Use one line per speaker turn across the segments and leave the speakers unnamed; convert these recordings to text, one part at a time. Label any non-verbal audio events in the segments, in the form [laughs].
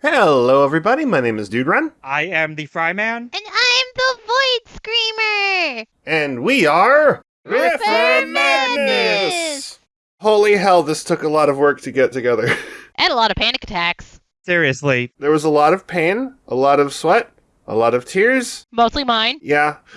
Hello, everybody. My name is Dude Run,
I am the Fry Man.
And I'm the Void Screamer!
and we are
Riffer
Riffer
Madness!
Holy hell, this took a lot of work to get together. [laughs]
And a lot of panic attacks.
Seriously,
there was a lot of pain, a lot of sweat, a lot of tears.
Mostly mine.
Yeah, [laughs]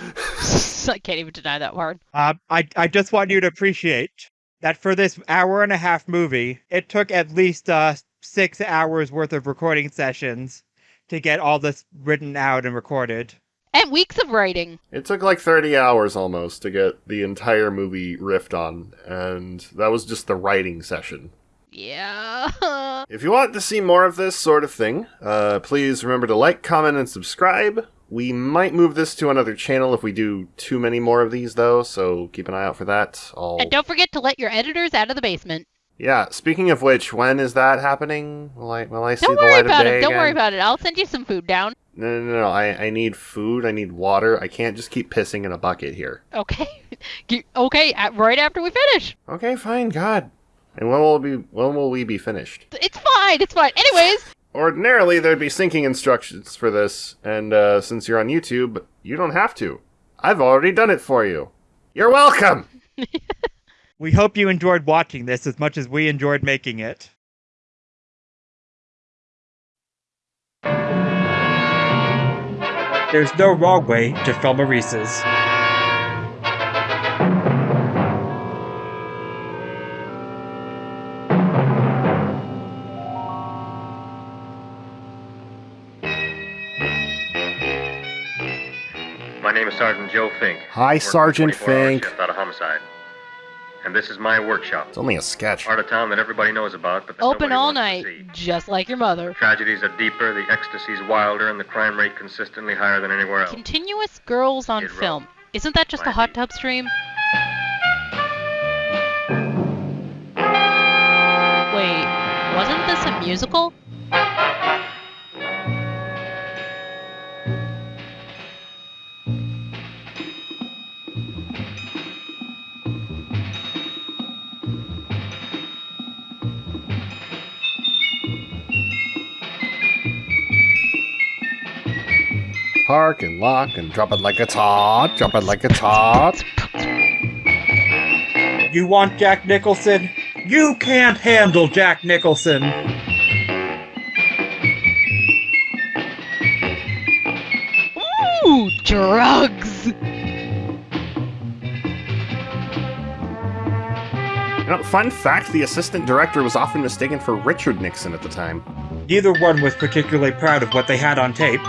I can't even deny that word.
uh, I I just want you to appreciate that for this hour and a half movie, it took at least uh, six hours worth of recording sessions to get all this written out and recorded.
And weeks of writing.
it took like 30 hours almost to get the entire movie riffed on, and that was just the writing session.
Yeah. [laughs]
If you want to see more of this sort of thing, uh, please remember to like, comment, and subscribe. We might move this to another channel if we do too many more of these, though, so keep an eye out for that. I'll...
and don't forget to let your editors out of the basement.
Yeah, speaking of which, when is that happening? Will I, will I see
Don't
the
worry
light
about
of day
it. Don't
again?
worry about it. I'll send you some food down.
No, no, no, no. I, I need food. I need water. I can't just keep pissing in a bucket here.
Okay. [laughs] Okay, right after we finish.
Okay, fine. God. And when will we? When will we be finished?
It's fine. It's fine. Anyways, [laughs]
Ordinarily, there'd be syncing instructions for this, and uh, since you're on YouTube, you don't have to. I've already done it for you. You're welcome. [laughs]
We hope you enjoyed watching this as much as we enjoyed making it. There's no wrong way to film a Reese's.
My name is Sergeant Joe Fink.
Hi, Sergeant Fink.
shift Out of homicide. And this is my workshop.
It's only a sketch.
Part of town that everybody knows about, but
open all
wants to
night,
see.
just like your mother.
Tragedies are deeper, the ecstasy's wilder, and the crime rate consistently higher than anywhere else.
Continuous girls on
Skid Row.
film. Isn't that just a hot tub stream? Wait, wasn't this a musical?
Park and lock and drop it like it's hot. Drop it like it's hot.
You want Jack Nicholson? You can't handle Jack Nicholson.
Ooh, drugs!
You know, fun fact: the assistant director was often mistaken for Richard Nixon at the time.
Neither one was particularly proud of what they had on tape.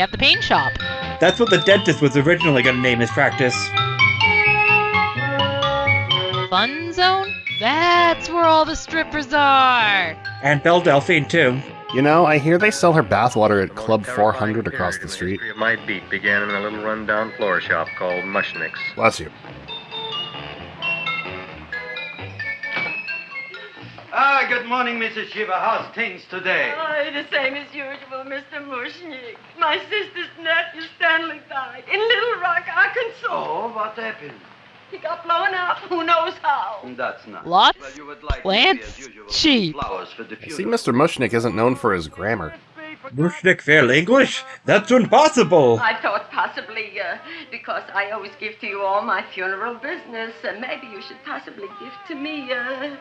Have the paint shop.
That's what the dentist was originally going to name his practice.
Fun zone? That's where all the strippers are!
And Belle Delphine, too.
You know, I hear they sell her bathwater at Club 400 across the street.
my beat began in a little rundown floor shop called Mushnick's.
Bless you.
Good morning, Mrs. Shiva. How's things today?
Oh, the same as usual, Mr. Mushnik. My sister's nephew Stanley died in Little Rock, Arkansas.
Oh, what happened?
He got blown up. Who knows how?
That's nice.
Lots,
Well, you would like
plants,
maybe, usual,
cheap.
Flowers for the funeral.
see Mr. Mushnick isn't known for his grammar.
Mushnik fail English? That's impossible!
I thought possibly, uh, because I always give to you all my funeral business, uh, maybe you should possibly give to me uh,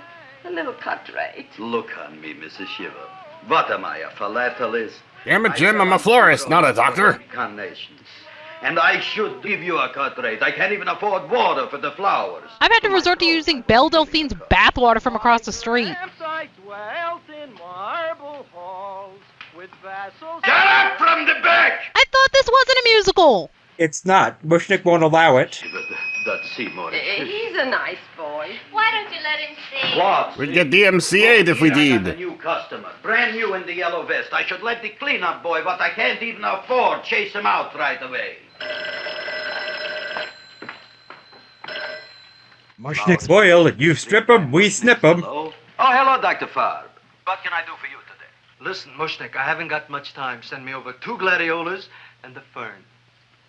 a little cut rate.
Look on me, Mrs. Shiva. What am I, a philatelist?
Damn it,
I
Jim, I'm a florist, not a doctor.
Carnations. And I should give you a cut rate. I can't even afford water for the flowers.
I've had to resort to using Belle Delphine's bathwater from across the street.
Get up from the back!
I thought this wasn't a musical!
It's not. Mushnik won't allow it.
But That's Seymour.
Uh, he's a nice boy.
Why don't you let him see?
What?
We'd get DMCA'd if we
Here I got
did.
a new customer, brand new in the yellow vest. I should let the cleanup boy, but I can't even afford, chase him out right away.
Mushnik's boil, you strip 'em, we snip 'em.
Hello? Oh, hello, Dr. Farb. What can I do for you today?
Listen, Mushnik, I haven't got much time. Send me over two gladiolas and the fern.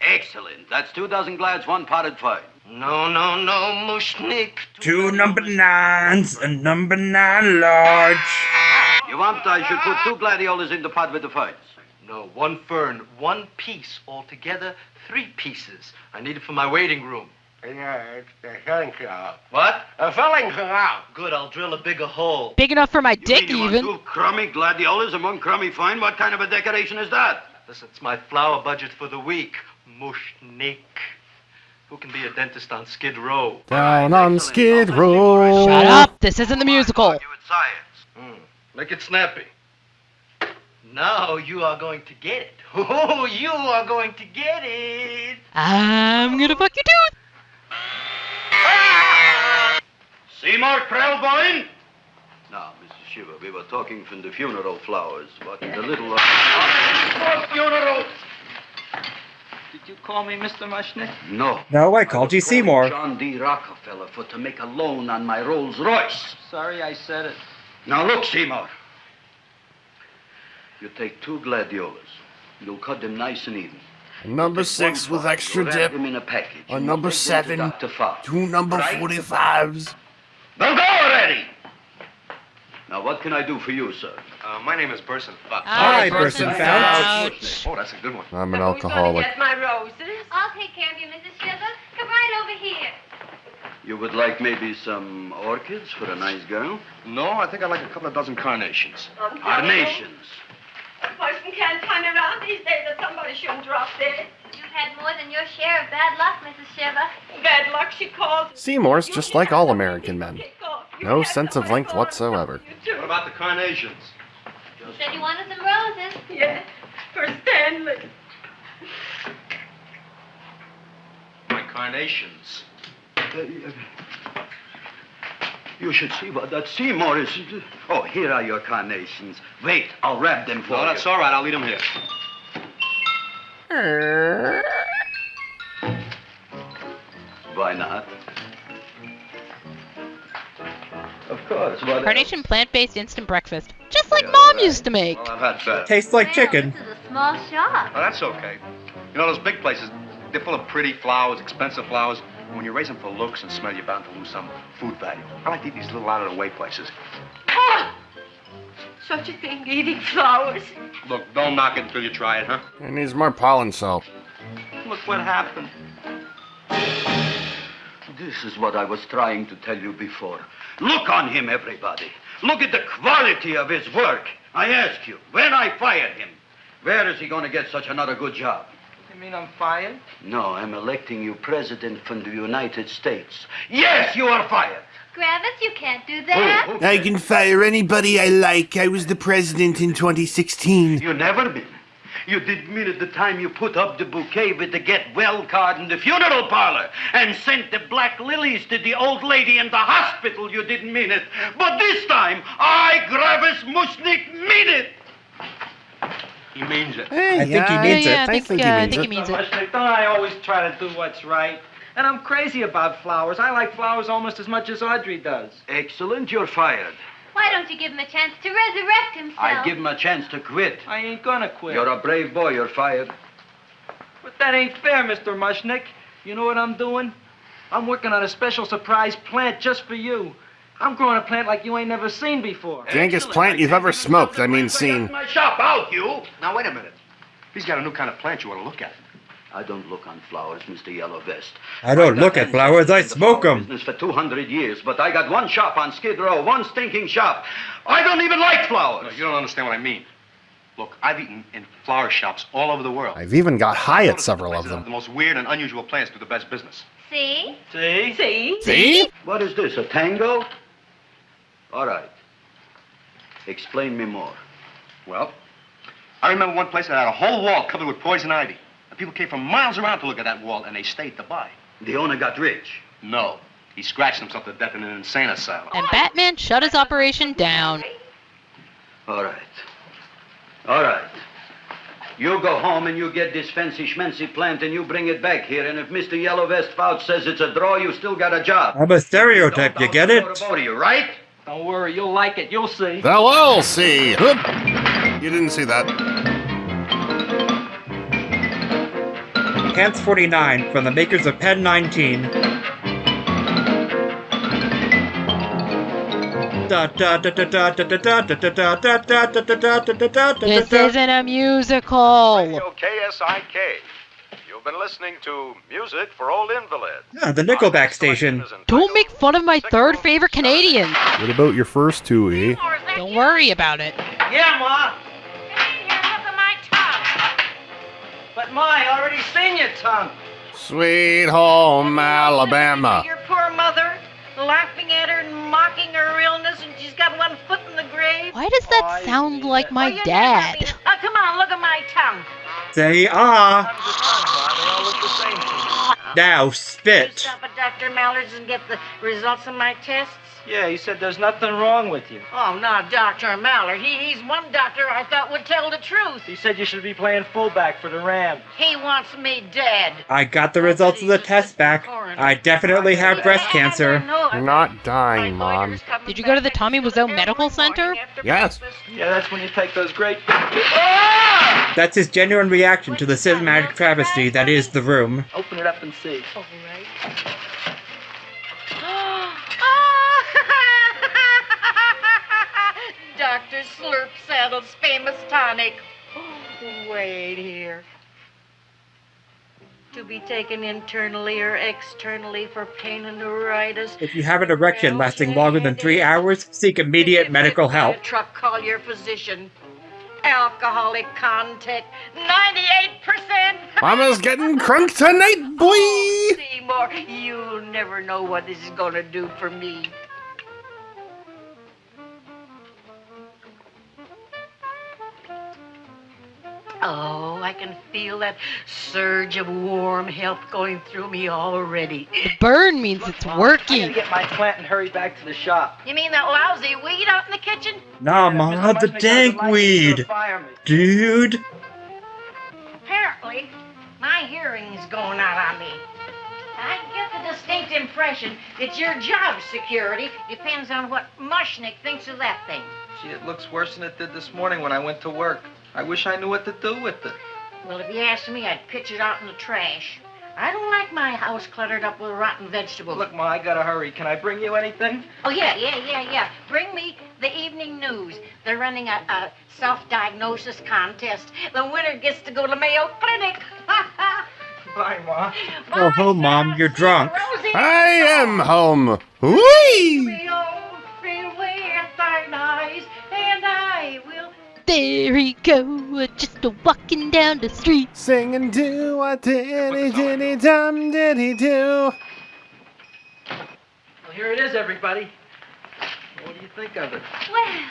Excellent. That's two dozen glads, one potted fern.
No, no, no, Mushnik.
Two number nines, a number nine large.
You want I should put two gladiolas in the pot with the fights?
No, one fern, one piece altogether, three pieces. I need it for my waiting room.
Yeah, it's the filling job.
What?
A filling job.
Good, I'll drill a bigger hole.
Big enough for my
You
dick,
mean you
even.
want two crummy gladiolas and one crummy fine? What kind of a decoration is that?
Listen, it's my flower budget for the week. Mushnik. Who can be a dentist on Skid Row?
Down on Skid Row.
Shut up! This isn't the musical.
Argue with science.
Hmm. Make it snappy. Now you are going to get it. [laughs] Oh, you are going to get it.
I'm gonna fuck your tooth.
Seymour Krelboin? Now, Mrs. Shiva, we were talking from the funeral flowers. but in the little... Funeral!
Did you call me Mr. Mushnick?
No.
No, I called you
was calling
Seymour.
John D. Rockefeller for to make a loan on my Rolls Royce.
Sorry I said it.
Now look, Seymour. You take two gladiolas. You'll cut them nice and even.
Number
Take
six with
part,
extra
you'll
dip.
them in a package.
A number
you'll take them to
seven.
Dr. Fox.
Two number
Right?
45s.
Now go already! Now, what can I do for you, sir?
Uh, my name is Burson Fouch.
Hi,
Burson
Burson
Fouch.
Oh, that's a good one.
I'm an
Who's gonna
alcoholic.
get my roses?
I'll take care of you, Mrs. Shiva. Come right over here.
You would like maybe some orchids for a nice girl?
No, I think I'd like a couple of dozen carnations.
I'm telling you,
Carnations.
A person can't turn around these days that somebody shouldn't drop dead.
You've had more than your share of bad luck, Mrs. Shiva.
Bad luck, she calls.
Seymour's just like all American men.
kick off. You
No sense of length whatsoever.
What about the carnations?
You said you wanted some roses.
Yeah, for Stanley.
My carnations.
Uh, You should see what that Seymour is. Oh, here are your carnations. Wait, I'll wrap them for
No,
you.
that's all right. I'll leave them here. [laughs]
Why not? Of course. What
Carnation plant-based instant breakfast, just like
Yeah,
Mom
right.
used to make.
Well, I've had better.
Tastes like
Well,
chicken.
This is a small shop.
Oh, that's okay. You know, those big places, they're full of pretty flowers, expensive flowers. When you raise them for looks and smell, you're bound to lose some food value. I like to eat these little out-of-the-way places.
Such a thing, eating flowers.
Look, don't knock it until you try it, huh?
It needs more pollen salt.
Look what happened.
This is what I was trying to tell you before. Look on him, everybody. Look at the quality of his work. I ask you, when I fired him, where is he going to get such another good job?
You mean I'm fired?
No, I'm electing you president from the United States. Yes, you are fired.
Gravis, you can't do that.
Who- who-
I can fire anybody I like. I was the president in 2016.
You never been. You didn't mean it the time you put up the bouquet with the get well card in the funeral parlor and sent the black lilies to the old lady in the hospital. You didn't mean it. But this time, I, Gravis Mushnik, mean it.
He means it.
Hey,
I think he means
yeah,
it.
I think,
he
uh, I
means
think
it.
he means it.
Mushnick, don't I always try to do what's right? And I'm crazy about flowers. I like flowers almost as much as Audrey does.
Excellent, you're fired.
Why don't you give him a chance to resurrect himself?
I'd give him a chance to quit.
I ain't gonna quit.
You're a brave boy, you're fired.
But that ain't fair, Mr. Mushnick. You know what I'm doing? I'm working on a special surprise plant just for you. I'm growing a plant like you ain't never seen before.
Dankest plant you've ever smoked, I mean seen.
My shop out, you.
Now, wait a minute. He's got a new kind of plant you want to look at.
I don't look on flowers, Mr. Yellow Vest.
I don't
got
look at flowers, I
in the
smoke
flower
'em.
Business for 200 years, but I got one shop on Skid Row, one stinking shop. I don't even like flowers.
No, you don't understand what I mean. Look, I've eaten in flower shops all over the world.
I've even got high at several of them.
The most weird and unusual plants do the best business.
See?
See?
See?
See?
What is this, a tango? All right. Explain me more.
Well, I remember one place that had a whole wall covered with poison ivy. And people came from miles around to look at that wall, and they stayed to buy.
The owner got rich.
No. He scratched himself to death in an insane asylum.
And Batman shut his operation down.
All right. All right. You go home and you get this fancy schmancy plant and you bring it back here. And if Mr. Yellow Vest Fouch says it's a draw, you still got a job.
I'm a stereotype, you
Don't
get
doubt
it?
a motor about you, right?
Don't worry, you'll like it. You'll see.
They'll all see. You didn't see that.
Pants 49 from the makers of Pen 19.
This isn't a musical.
Radio KSIK. You've been listening to music for old invalids.
Yeah, the Nickelback station.
Don't make fun of my third favorite Canadian.
What about your first two, E?
Don't worry about it.
Yeah, Ma. But my I already seen your tongue.
Sweet home Alabama.
Your poor mother, laughing at her and mocking her illness, and she's got one foot in the grave.
Why does that sound like my
Oh,
dad?
Oh, come on, look at my tongue.
Say ah.
They all look the same.
Now spit.
Stop at Dr. Mallard's and get the results of my tests.
Yeah, he said there's nothing wrong with you.
Oh, not Dr. Maller. He, he's one doctor I thought would tell the truth.
He said you should be playing fullback for the Rams.
He wants me dead.
I got the results of the test back. I definitely have breast cancer.
You're not dying, Mom.
Did you go to the Tommy Wiseau Medical Center?
Yes.
Yeah, that's when you take those great. Ah!
That's his genuine reaction to the cinematic travesty that is the room.
Open it up and see.
All right. Dr. Slurp Saddle's famous tonic. Wait here. To be taken internally or externally for pain and neuritis.
If you have an erection lasting longer than three hours, seek immediate medical help.
Truck, call your physician. Alcoholic content, 98%.
Mama's getting crunk tonight, boy!
Seymour, you'll never know what this is gonna do for me. Oh, I can feel that surge of warm health going through me already.
The burn means it's
I
working.
gotta get my plant and hurry back to the shop.
You mean that lousy weed out in the kitchen?
Nah,
Mr.
ma, the
Mushnick
dank
like it, he's
weed.
gonna fire me.
Dude.
Apparently, my hearing's going out on me. I get the distinct impression that your job security depends on what Mushnick thinks of that thing.
Gee, it looks worse than it did this morning when I went to work. I wish I knew what to do with it.
Well, if you asked me, I'd pitch it out in the trash. I don't like my house cluttered up with rotten vegetables.
Look, Ma, I gotta hurry. Can I bring you anything?
Oh, yeah, yeah, yeah, yeah. Bring me the evening news. They're running a, a self-diagnosis contest. The winner gets to go to Mayo Clinic. [laughs]
Bye, Ma.
Oh, go home, Mom. You're drunk.
Rosie,
I am home. Whee!
There he go, just a walking down the street.
Singing do a diddy diddy dum diddy do.
Well, here it is, everybody. What do you think of it?
Well,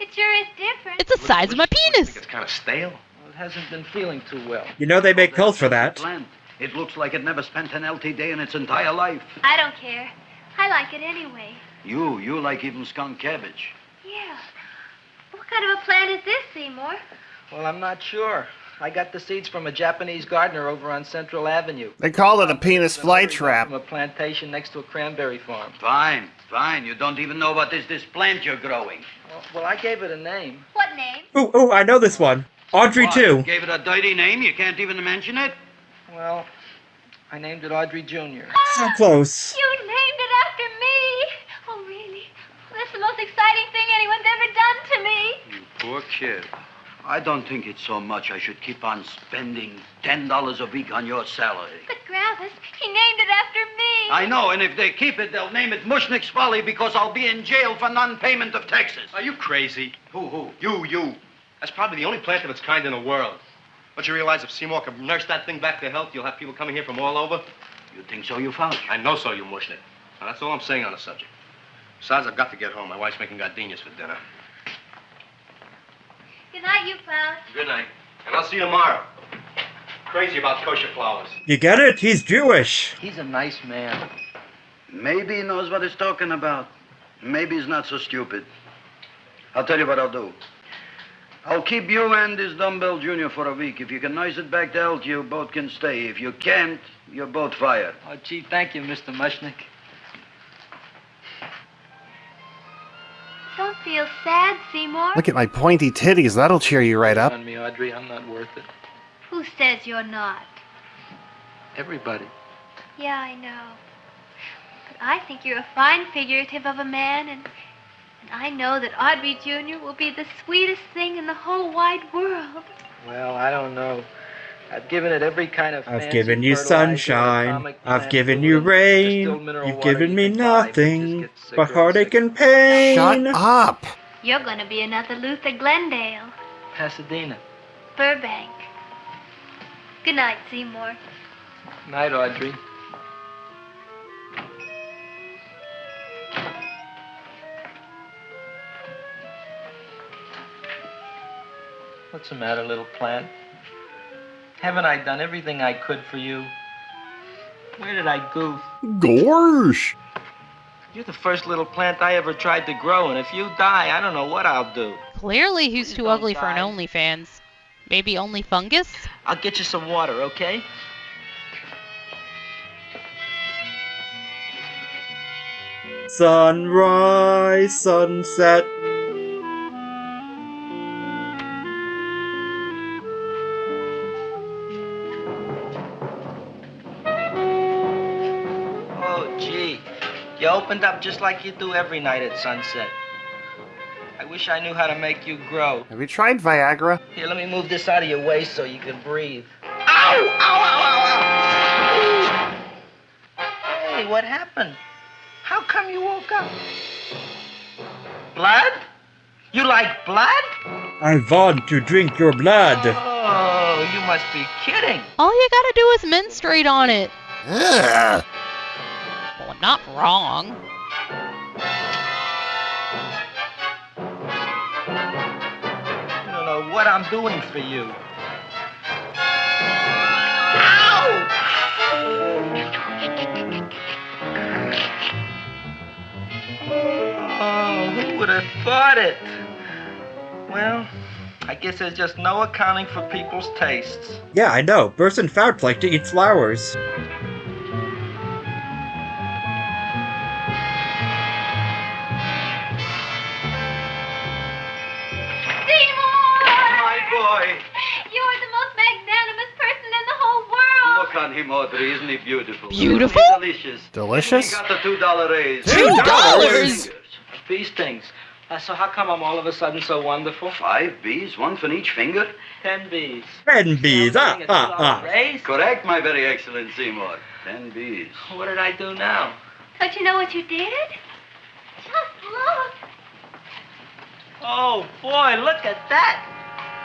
it sure is different.
It's the size of my penis.
Think It's kind of stale.
Well, it hasn't been feeling too well.
You know they make pills for that.
Plant. It looks like it never spent an LT day in its entire life.
I don't care. I like it anyway.
You, you like even skunk cabbage.
Yeah. What kind of a plant is this, Seymour?
Well, I'm not sure. I got the seeds from a Japanese gardener over on Central Avenue.
They call it a penis fly
From a plantation next to a cranberry farm.
Fine, fine. You don't even know what is this plant you're growing.
Well, well, I gave it a name.
What name?
Oh, ooh, I know this one. Audrey
What,
too.
Gave it a dirty name. You can't even mention it.
Well, I named it Audrey Jr.
So close.
You named it after me. Oh, really? That's the most exciting thing anyone's ever done to me.
You poor kid. I don't think it's so much I should keep on spending ten dollars a week on your salary.
But Gravis, he named it after me.
I know, and if they keep it, they'll name it Mushnick's Folly because I'll be in jail for non-payment of taxes.
Are you crazy?
Who, who?
You, you. That's probably the only plant of its kind in the world. Don't you realize if Seymour can nurse that thing back to health, you'll have people coming here from all over?
You think so, you found?
I know so, you mushnik. Now, that's all I'm saying on the subject. Besides, I've got to get home. My wife's making gardenias for dinner.
Good night, you found.
Good night. And I'll see you tomorrow. Crazy about kosher flowers.
You get it? He's Jewish.
He's a nice man.
Maybe he knows what he's talking about. Maybe he's not so stupid. I'll tell you what I'll do. I'll keep you and this dumbbell junior for a week. If you can nurse it back to health, you both can stay. If you can't, you're both fired.
Oh, gee, thank you, Mr. Mushnick.
Don't feel sad, Seymour.
Look at my pointy titties. That'll cheer you right up.
On me, Audrey. I'm not worth it.
Who says you're not?
Everybody.
Yeah, I know. But I think you're a fine figurative of a man, and I know that Audrey Jr. will be the sweetest thing in the whole wide world.
Well, I don't know. I've given it every kind of
I've given you sunshine. I've given you rain. You've given me
can buy, but it just
nothing but heartache and pain.
Shut up!
You're going to be another Luther Glendale.
Pasadena.
Burbank. Good night, Seymour.
Night, Audrey. What's the matter, little plant? Haven't I done everything I could for you? Where did I goof?
Gorsh!
You're the first little plant I ever tried to grow, and if you die, I don't know what I'll do.
Clearly, he's too ugly for an OnlyFans. Maybe only fungus?
I'll get you some water, okay?
Sunrise, sunset.
You opened up just like you do every night at sunset. I wish I knew how to make you grow.
Have you tried Viagra?
Here, let me move this out of your way so you can breathe. Ow! Ow, ow, ow, ow! Hey, what happened? How come you woke up? Blood? You like blood?
I want to drink your blood.
Oh, you must be kidding.
All you gotta do is menstruate on it.
Ugh.
Well, I'm not wrong.
You don't know what I'm doing for you. Ow! Oh, who would have thought it? Well, I guess there's just no accounting for people's tastes.
Yeah, I know. Birds and fowls like to eat flowers.
World.
Look on him, Audrey. Isn't he beautiful?
Beautiful?
Isn't he delicious.
Delicious?
He got the two dollar raise.
Two dollars?
These things. Uh, so how come I'm all of a sudden so wonderful?
Five bees, one for each finger.
Ten bees.
Ten bees. Ah, ah, ah.
Raise?
Correct, my very excellent Seymour. Ten bees.
What did I do now?
Don't you know what you did? Just look.
Oh boy, look at that!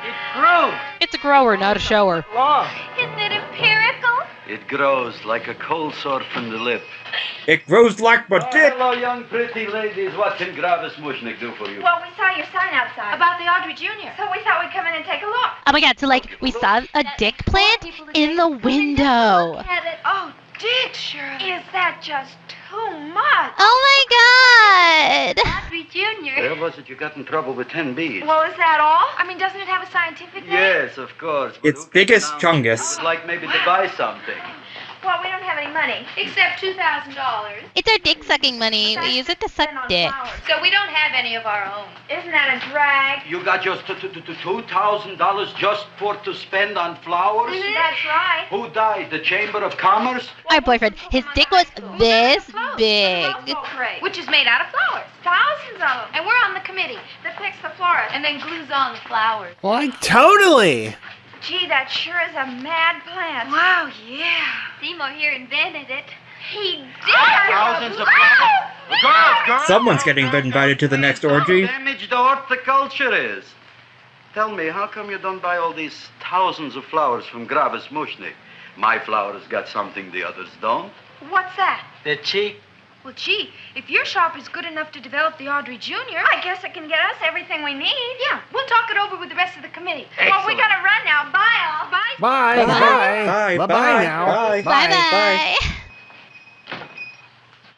It grew.
It's a grower, not a shower.
Long.
Isn't it empirical?
It grows like a cold sore from the lip.
It grows like my
Oh,
dick.
hello, young pretty ladies. What can Gravis Mushnik do for you?
Well, we saw your sign outside about the Audrey Jr. So we thought we'd come in and take a look.
Oh my god, so like, we saw a dick plant in the window.
At it. Oh, Dick, Shirley. Is that just too much?
Oh my god!
Audrey Jr.
Where was it you got in trouble with ten bees?
Well, is that all? I mean, doesn't it have a scientific name?
Yes, of course.
Its
who
biggest
can
chungus.
Would like maybe to buy something.
Well, we don't have any money except two thousand dollars.
It's our dick sucking money. We use it to suck dick.
So we don't have any of our own. Isn't that a drag?
You got just t- t- t- two thousand dollars just for to spend on flowers? Mm-hmm.
That's right.
Who died? The Chamber of Commerce?
Our boyfriend, his dick was this big.
Which is made out of flowers. Thousands of them. And we're on the committee that picks the florist and then glues on the flowers.
Like, totally!
Gee, that sure is a mad plant. Wow, yeah.
Seymour here invented it.
He did.
Thousands of flowers. Girls, girls.
Someone's getting invited to the next orgy.
Damaged the horticulture is. Tell me, how come you don't buy all these thousands of flowers from Gravis Mushnik? My flowers got something the others don't.
What's that?
They're cheap.
Well, gee, if your shop is good enough to develop the Audrey Jr., I guess it can get us everything we need. Yeah, we'll talk it over with the rest of the committee. Well, we gotta run now. Bye, all. Bye.
Bye!
Bye.
Bye!
Bye,
Bye!
bye,
now!
bye.
Bye bye.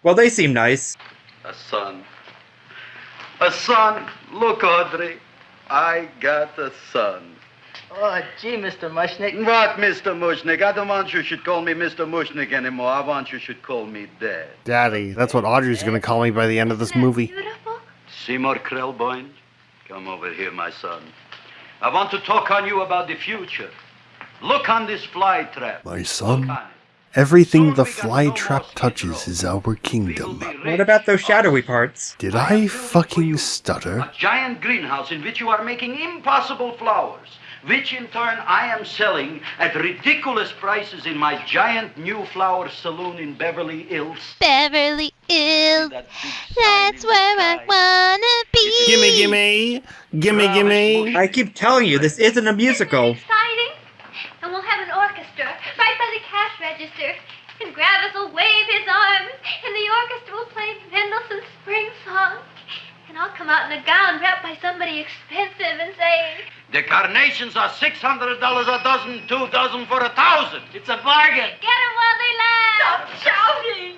Well, they seem nice.
A son. A son. Look, Audrey. I got a son.
Oh, gee, Mr. Mushnick.
What, Mr. Mushnik? I don't want you should call me Mr. Mushnik anymore. I want you should call me Dad.
Daddy, that's what Audrey's gonna call me by the end of this movie.
Beautiful.
Seymour Krelboin, come over here, my son. I want to talk on you about the future. Look on this fly trap.
My son? Everything the fly trap touches is our kingdom.
What about those shadowy parts?
Did I fucking stutter?
A giant greenhouse in which you are making impossible flowers, which in turn I am selling at ridiculous prices in my giant new flower saloon in Beverly Hills.
Beverly Hills, that's where I wanna be.
Gimme, gimme! Gimme, gimme!
I keep telling you, this isn't a musical.
Exciting. And we'll have an orchestra right by the cash register. And Gravis will wave his arms, and the orchestra will play Mendelssohn's Spring Song. And I'll come out in a gown wrapped by somebody expensive and say,
The carnations are $600 a dozen, two dozen for a thousand. It's a bargain.
Get 'em while they last.
Stop shouting!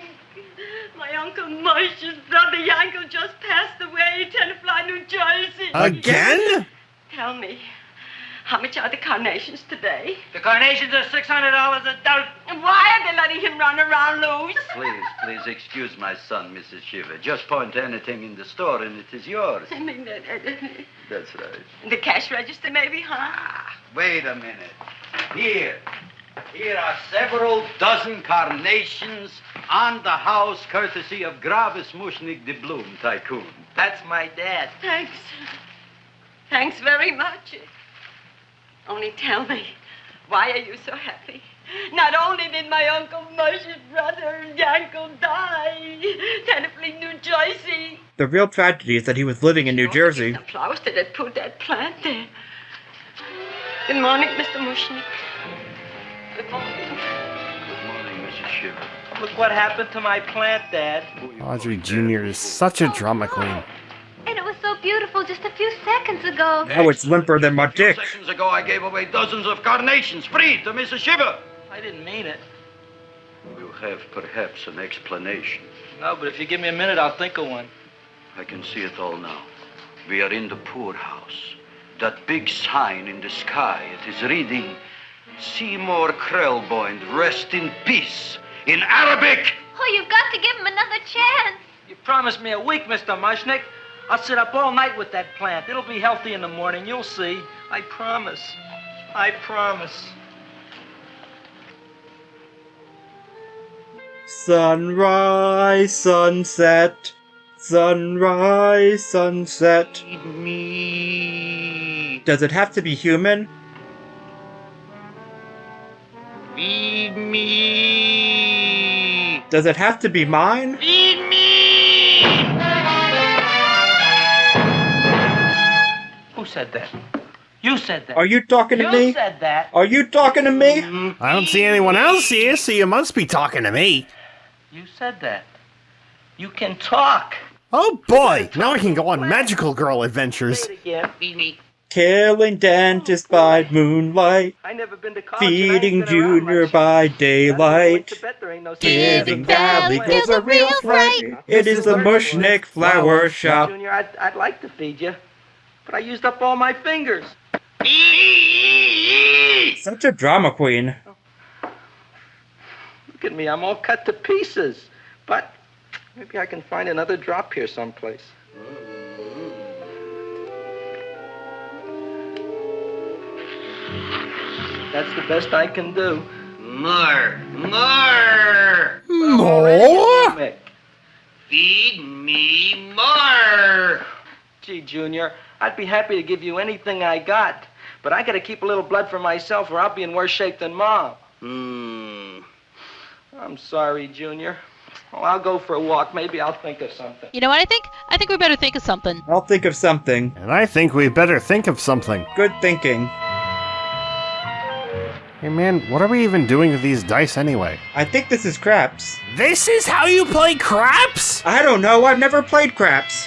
My Uncle Moshe's brother Yankel just passed away, Tenafly, New Jersey.
Again?
Tell me, how much are the carnations today?
The carnations are $600 a dozen.
And why are they letting him run around loose?
Please, please excuse my son, Mrs. Shiva. Just point to anything in the store and it is yours.
I mean, uh,
That's right.
the cash register, maybe, huh?
Ah, Wait a minute. Here. Here are several dozen carnations on the house courtesy of Gravis Mushnik de Bloom Tycoon.
That's my dad.
Thanks. Thanks very much. Only tell me, why are you so happy? Not only did my Uncle Moshe's brother Yankel die, Tenafly, New Jersey.
The real tragedy is that he was living in New Jersey.
The flowers that had put that plant there. Good morning, Mr. Mushnik. Good morning.
Good morning, Mrs. Shiva.
Look what happened to my plant, Dad.
Audrey Jr. is such a drama queen.
And it was so beautiful just a few seconds ago.
Now it's limper than my dick.
Seconds ago, I gave away dozens of carnations free to Mrs. Shiva.
I didn't mean it.
You have perhaps an explanation.
No, but if you give me a minute, I'll think of one.
I can see it all now. We are in the poorhouse. That big sign in the sky, it is reading, Seymour Krelboind, rest in peace, in Arabic.
Oh, you've got to give him another chance.
You promised me a week, Mr. Mushnick. I'll sit up all night with that plant. It'll be healthy in the morning. You'll see. I promise. I promise.
Sunrise, sunset, sunrise, sunset.
Me.
Does it have to be human?
Feed me.
Does it have to be mine?
Feed me. Said that? You said that.
Are you talking to
you
me?
said that.
Are you talking to me?
I don't see anyone else here, so you must be talking to me.
You said that. You can talk.
Oh boy, now I can go on magical girl adventures.
Say it again.
Killing dentist by oh, moonlight,
I never been to college. and I ain't
feeding Junior
much.
by
That's why I went
daylight.
to bed, there ain't no
Giving
sense.
Valley girls a real fright. It is the Mushnick Flower Shop.
Junior, I'd, I'd like to feed you, but I used up all my fingers.
Such a drama queen.
Look at me, I'm all cut to pieces. But maybe I can find another drop here someplace. That's the best I can do.
More, more.
More?
Feed me more.
Gee, Junior, I'd be happy to give you anything I got, but I gotta keep a little blood for myself or I'll be in worse shape than Mom.
Hmm.
I'm sorry, Junior. Well, I'll go for a walk. Maybe I'll think of something.
You know what I think? I think we better think of something.
I'll think of something.
And I think we better think of something.
Good thinking.
Hey man, what are we even doing with these dice anyway?
I think this is craps.
This is how you play craps?
I don't know, I've never played craps.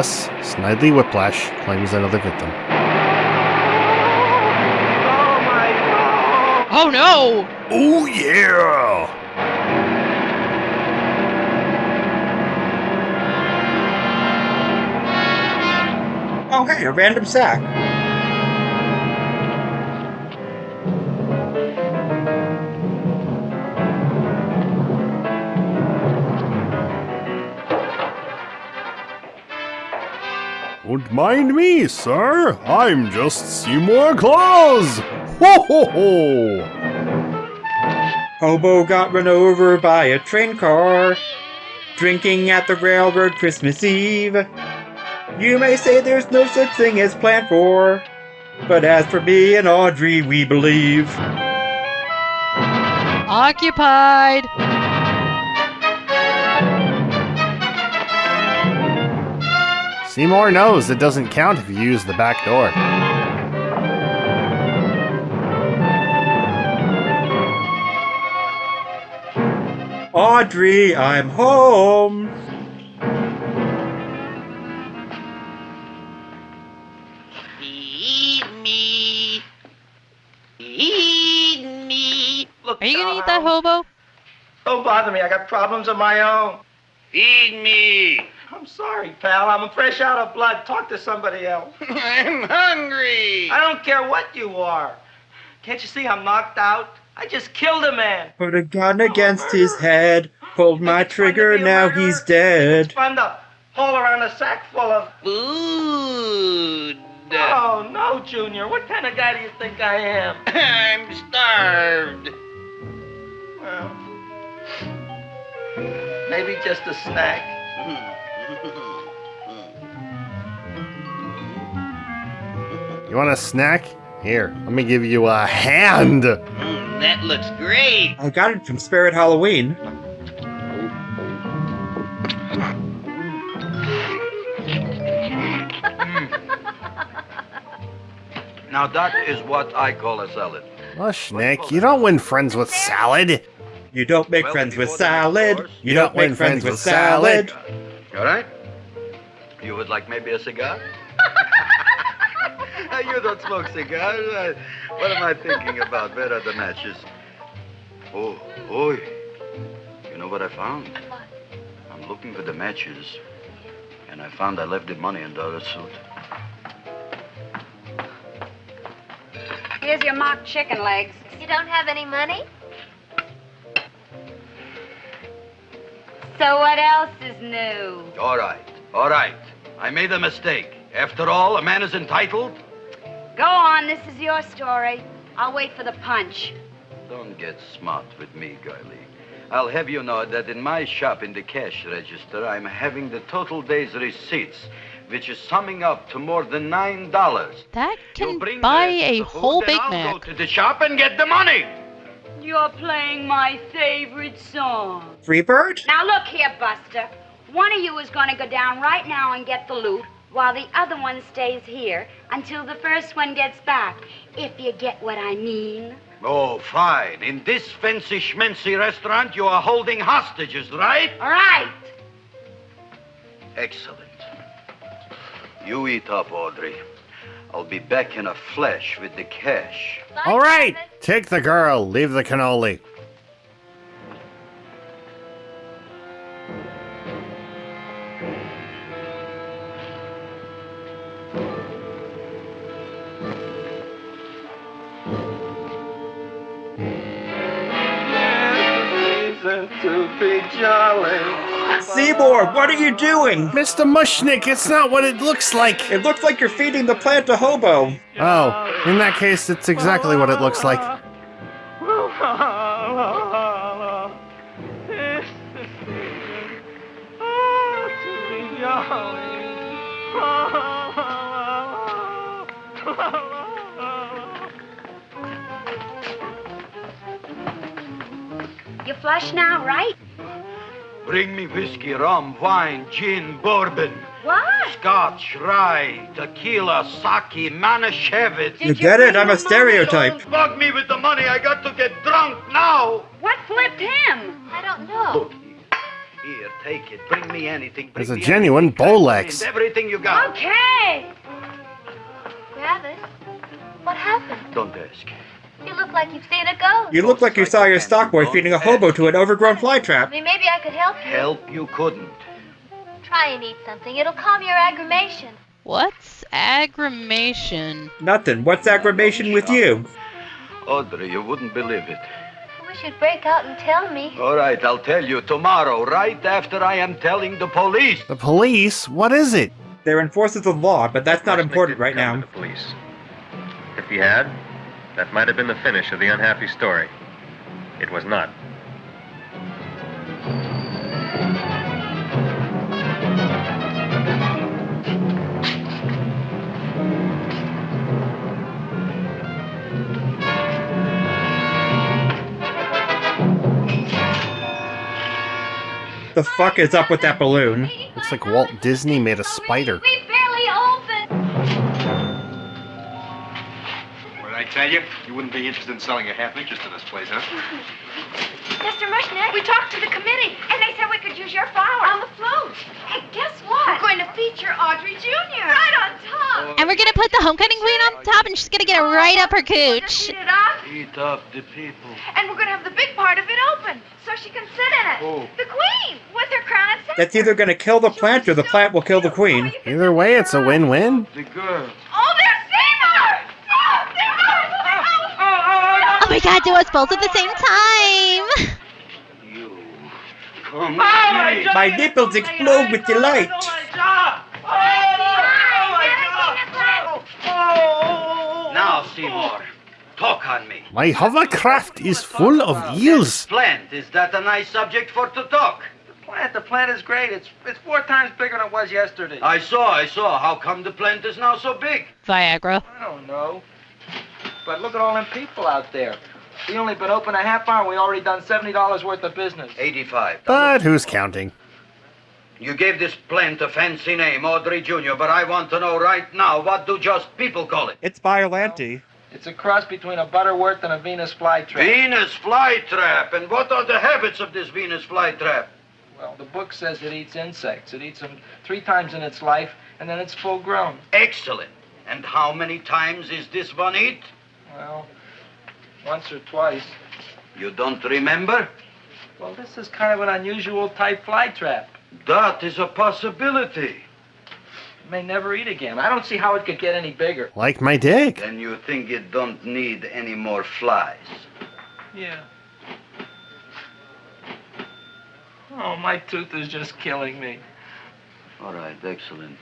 Thus, Snidely Whiplash claims another victim.
Oh no!
Oh yeah!
Oh hey, a random sack.
Mind me, sir. I'm just Seymour Claus. Ho ho ho!
Hobo got run over by a train car, drinking at the railroad Christmas Eve. You may say there's no such thing as planned for, but as for me and Audrey, we believe.
Occupied!
Seymour knows it doesn't count if you use the back door.
Audrey, I'm home.
Eat me. Eat me. Look,
Are you gonna eat that hobo?
Don't bother me. I got problems of my own. Feed me. I'm sorry, pal. I'm fresh out of blood. Talk to somebody else. [laughs] I'm hungry. I don't care what you are. Can't you see I'm knocked out? I just killed a man.
Put a gun against his head, pulled my trigger, now he's dead.
Fun to haul around a sack full of food. Oh, no, Junior. What kind of guy do you think I am? [laughs] I'm starved. Well, maybe just a snack. Hmm.
You want a snack? Here, let me give you a hand.
Mm, that looks great.
I got it from Spirit Halloween. Mm.
Now that is what I call a salad.
Mushnick, you don't win friends with salad.
You don't make friends with salad. You don't make friends with salad.
All right? You would like maybe a cigar? [laughs] [laughs] you don't smoke cigars. What am I thinking about? Where are the matches? Oh, oi. You know what I found? I'm looking for the matches. And I found I left the money in the other suit.
Here's your mock chicken legs.
You don't have any money?
So what else is new?
All right, all right. I made a mistake. After all, a man is entitled.
Go on, this is your story. I'll wait for the punch.
Don't get smart with me, girlie. I'll have you know that in my shop in the cash register, I'm having the total day's receipts, which is summing up to more than nine dollars.
That can buy a whole Big
I'll
Mac.
go to the shop and get the money.
You're playing my favorite song.
Freebird?
Now look here, Buster. One of you is going to go down right now and get the loot, while the other one stays here until the first one gets back. If you get what I mean.
Oh, fine. In this fancy schmancy restaurant, you are holding hostages, right?
All right.
Excellent. You eat up, Audrey. I'll be back in a flash with the cash.
All right, take the girl, leave the cannoli.
To be jolly.
Seymour, what are you doing?
Mr. Mushnick, it's not what it looks like.
It looks like you're feeding the plant a hobo.
Oh, in that case, it's exactly what it looks like. [laughs]
flush now, right?
Bring me whiskey, rum, wine, gin, bourbon,
What?
scotch, rye, tequila, sake, manischewitz.
You get it? I'm a stereotype.
Don't bug me with the money. I got to get drunk now.
What flipped him?
I don't know.
Here, take it. Bring me anything. Bring
It's a genuine
anything.
Bolex.
Everything you got.
Okay.
Gravis, what happened?
Don't ask.
You look like you've seen a ghost.
You look like you saw your stock boy feeding a hobo to an overgrown
I
flytrap.
mean, maybe I could help you.
Help you couldn't.
Try and eat something. It'll calm your aggravation.
What's aggravation?
Nothing. What's aggravation with you?
Audrey, you wouldn't believe it.
I wish you'd break out and tell me.
All right, I'll tell you tomorrow, right after I am telling the police.
The police? What is it?
They're enforcers of law, but that's not important right now.
The Police. If he had, that might have been the finish of the unhappy story. It was not.
The fuck is up with that balloon?
Looks like Walt Disney made a spider.
Tell you? You wouldn't be interested in selling a half interest in this place, huh? [laughs]
Mr. Mushnick, we talked to the committee, and they said we could use your flower on the float. Hey, guess what? We're going to feature Audrey Jr. Right on top.
And we're gonna put the homecoming queen on top, and she's gonna get it oh, right up her cooch.
Eat up,
Eat up the people.
and we're going to have the big part of it open, so she can sit in it.
Who?
The queen, with her crown and scepter.
That's either gonna kill the plant or the plant will kill the queen.
Either way, it's a win-win.
The girl.
Oh, there's Seymour! Oh, there
Oh my god, do us both at the same time!
You. Come
my
here.
My nipples explode with delight. Oh.
Now, Seymour, talk on me.
My hovercraft is full of eels.
Plant, is that a nice subject for to talk?
Plant, the plant is great. It's it's four times bigger than it was yesterday.
I saw, I saw. How come the plant is now so big?
Viagra.
I don't know. But look at all them people out there. We only been open a half hour. We already done seventy dollars worth of business.
85.
But who's counting?
You gave this plant a fancy name, Audrey Jr., but I want to know right now, what do just people call it?
It's Biollante.
It's a cross between a Butterwort and a Venus flytrap.
Venus flytrap. And what are the habits of this Venus flytrap?
Well, the book says it eats insects. It eats them three times in its life, and then it's full grown.
Excellent. And how many times is this one eat?
Well, once or twice.
You don't remember?
Well, this is kind of an unusual type flytrap.
That is a possibility.
It may never eat again. I don't see how it could get any bigger.
Like my dick.
Then you think it don't need any more flies?
Yeah. Oh, my tooth is just killing me.
All right, excellent.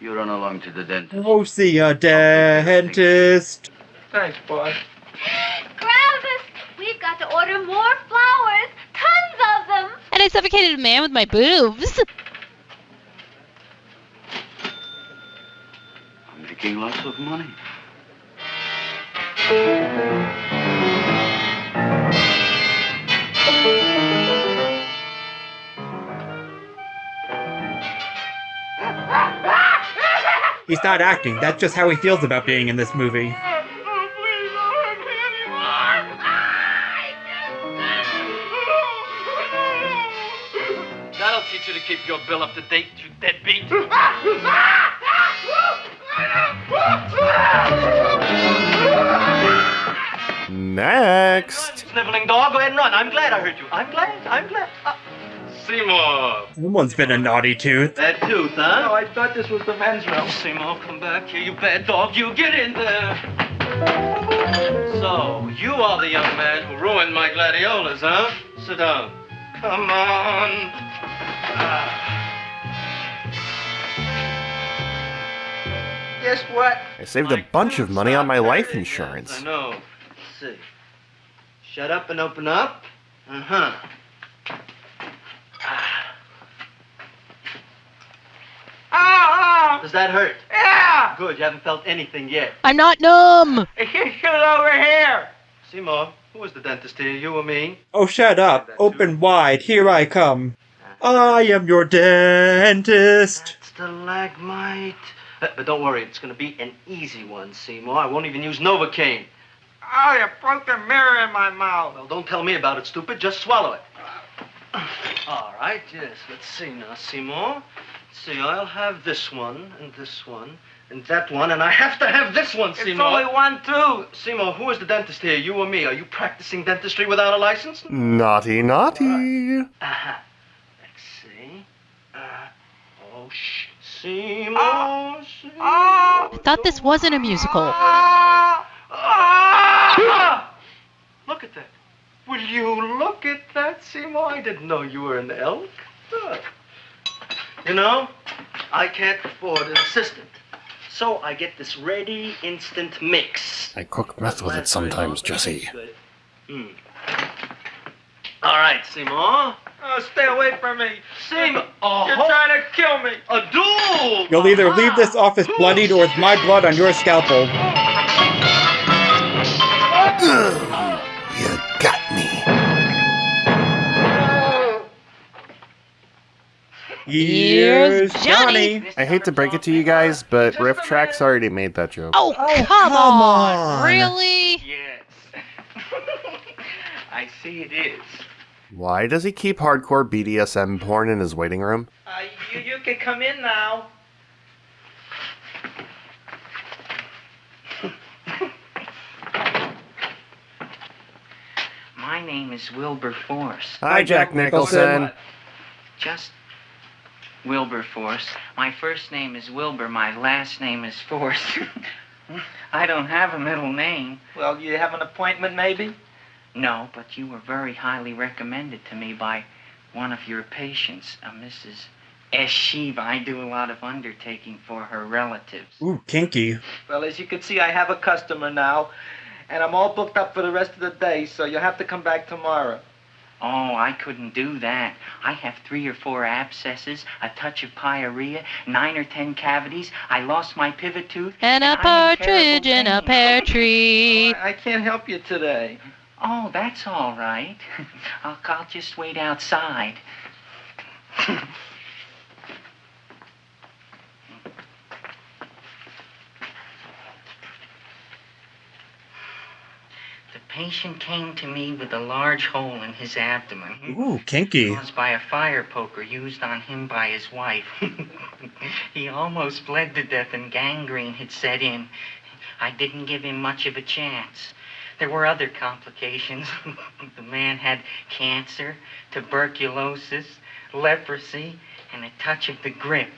You run along to the dentist.
Go see a dentist.
Thanks, boy.
Gravis, we've got to order more flowers. Tons of them.
And I suffocated a man with my boobs.
I'm making lots of money.
He's not acting. That's just how he feels about being in this movie.
Keep your bill up to date, you deadbeat.
Next.
Sniveling dog, go ahead and run. I'm glad I heard you. I'm glad. I'm glad. Uh, Seymour.
Someone's been a naughty tooth.
That tooth, huh? No, I thought this was the men's room. Seymour, come back here, you bad dog. You get in there. So, you are the young man who ruined my gladiolas, huh? Sit down. Come on. Ah. Guess what?
I saved a bunch of money on my life insurance.
I know. Let's see. Shut up and open up. Uh huh. Does that hurt? Yeah. Good. You haven't felt anything yet.
I'm not numb.
It's just over here. Seymour,
Who is the dentist here, you or me?
Oh, shut up. Open wide. Here I come. I am your dentist.
Stalagmite. Uh, but don't worry, it's going to be an easy one, Seymour. I won't even use Novocaine.
Oh, you broke the mirror in my mouth.
Well, don't tell me about it, stupid. Just swallow it. [clears throat] All right, yes. Let's see now, Seymour. Let's see, I'll have this one, and this one, and that one, and I have to have this one,
It's
Seymour.
only one, too.
Seymour, who is the dentist here, you or me? Are you practicing dentistry without a license?
Naughty, naughty.
Uh-huh. Let's see. Uh, oh, shh. Seymour, Seymour.
I thought this wasn't a musical.
Ah! Look at that. Will you look at that, Seymour? I didn't know you were an elk. Look. You know, I can't afford an assistant. So I get this ready instant mix.
I cook meth with it sometimes, Jesse.
Hmm. All right, Seymour.
Oh, stay away from me.
Seymour. Oh,
You're uh-huh. trying to kill me.
A duel.
You'll either uh-huh. leave this office bloodied or with my blood on your scalpel.
You got me.
Here's Johnny.
I hate to break it to you guys, but RiffTrax already made that joke.
Oh, oh come, on. Really?
Yes. [laughs] I see it is.
Why does he keep hardcore BDSM porn in his waiting room?
Uh, you, you can come in now. [laughs]
My name is Wilbur Force.
Hi, Jack Nicholson.
Just Wilberforce. My first name is Wilbur. My last name is Force. [laughs] I don't have a middle name.
Well, you have an appointment, maybe?
No, but you were very highly recommended to me by one of your patients, a Mrs. S. Shiva. I do a lot of undertaking for her relatives.
Ooh, kinky.
Well, as you can see, I have a customer now, and I'm all booked up for the rest of the day, so you'll have to come back tomorrow.
Oh, I couldn't do that. I have three or four abscesses, a touch of pyorrhea, nine or ten cavities. I lost my pivot tooth.
And a
I'm
partridge in
terrible
a pear tree.
Oh, I can't help you today.
Oh, that's all right. [laughs] I'll, I'll just wait outside. the patient came to me with a large hole in his abdomen.
Ooh, kinky.
Caused by a fire poker used on him by his wife. [laughs] he almost bled to death and gangrene had set in. I didn't give him much of a chance. There were other complications. [laughs] the man had cancer, tuberculosis, leprosy, and a touch of the grip.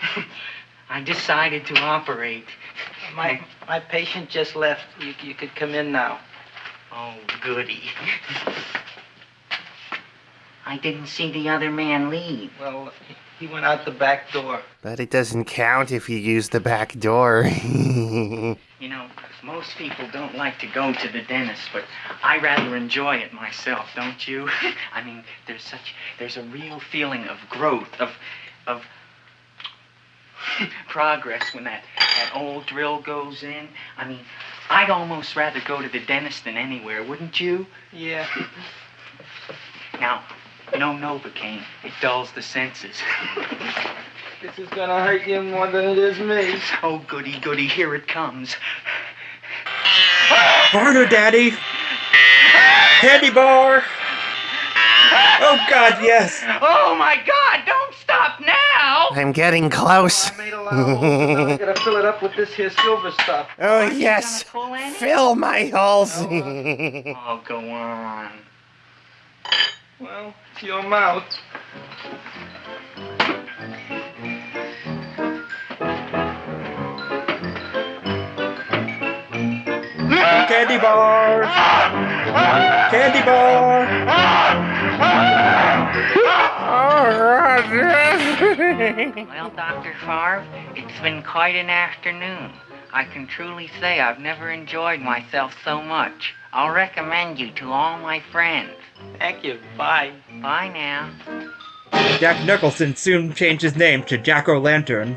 [laughs] I decided to operate.
My my patient just left. You, you could come in now.
Oh, goody. I didn't see the other man leave.
Well, he went out the back door.
But it doesn't count if you use the back door. [laughs]
You know, most people don't like to go to the dentist, but I rather enjoy it myself, don't you? [laughs] I mean, there's such there's a real feeling of growth, of of [laughs] progress when that that old drill goes in. I mean, I'd almost rather go to the dentist than anywhere, wouldn't you?
Yeah. [laughs]
Now, no Novocaine. It dulls the senses.
This is gonna hurt you more than it is me.
Oh, goody, goody, here it comes.
Harder, Daddy. Candy bar. Oh God, yes.
Oh my God! Don't stop now!
I'm getting close.
I gotta fill it up with this here silver stuff.
oh, yes. Fill my holes.
Oh, oh, go on.
Well, it's your mouth.
Candy bar. Candy bar.
Well, Dr. Farb, it's been quite an afternoon. I can truly say I've never enjoyed myself so much. I'll recommend you to all my friends.
Thank you. Bye.
Bye now.
Jack Nicholson soon changed his name to Jack O'Lantern.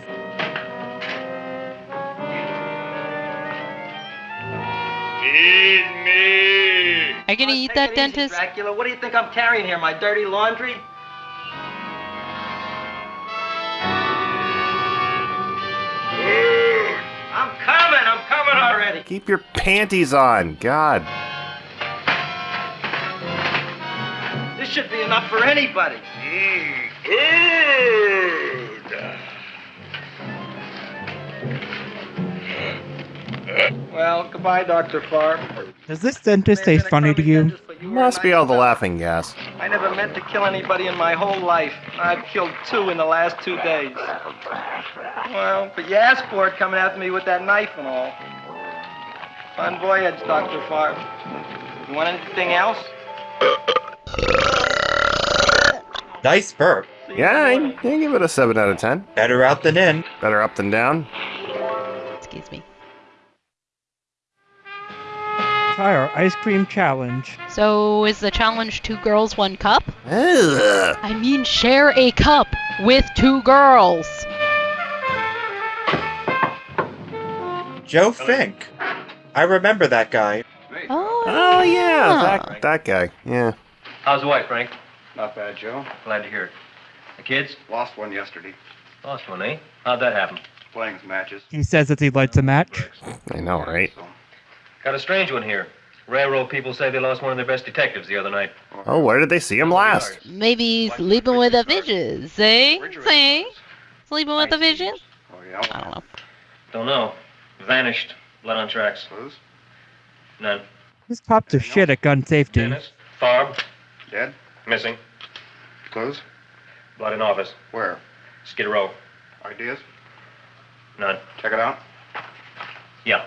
Feed me.
I I gonna eat that
it easy,
dentist?
Dracula, what do you think I'm carrying here? My dirty laundry? I'm coming. I'm coming already.
Keep your panties on. God.
This should be enough for anybody. Mm, Well, goodbye, Dr. Farb.
Does this dentist taste funny to you?
you Must be all the laughing gas.
I never meant to kill anybody in my whole life. I've killed two in the last two days. Well, but you asked for it coming after me with that knife and all. Fun voyage, Dr. Farb. You want anything else?
Nice burp.
Yeah, I, I give it a 7 out of 10.
Better out than in.
Better up than down.
Excuse me.
Try our ice cream challenge.
So is the challenge two girls, one cup?
Ugh.
I mean, share a cup with two girls.
Joe Fink. I remember that guy.
Oh,
Oh, yeah, that, that guy. Yeah.
How's the wife, Frank?
Not bad, Joe.
Glad to hear it. The kids?
Lost one yesterday.
Lost one, eh? How'd that happen?
Playing some matches.
He says that he lights a match.
I know, right?
Got a strange one here. Railroad people say they lost one of their best detectives the other night.
Oh, where did they see him last?
maybe sleeping with the visions, eh? See? Sleeping with the visions?
Oh, yeah?
I don't know.
Don't know. Vanished. Blood on tracks.
Clues?
None.
These cops are shit at gun safety.
Dennis? Farb?
Dead?
Missing.
Clues?
Blood in office.
Where?
Skid Row.
Ideas?
None.
Check it out.
Yeah.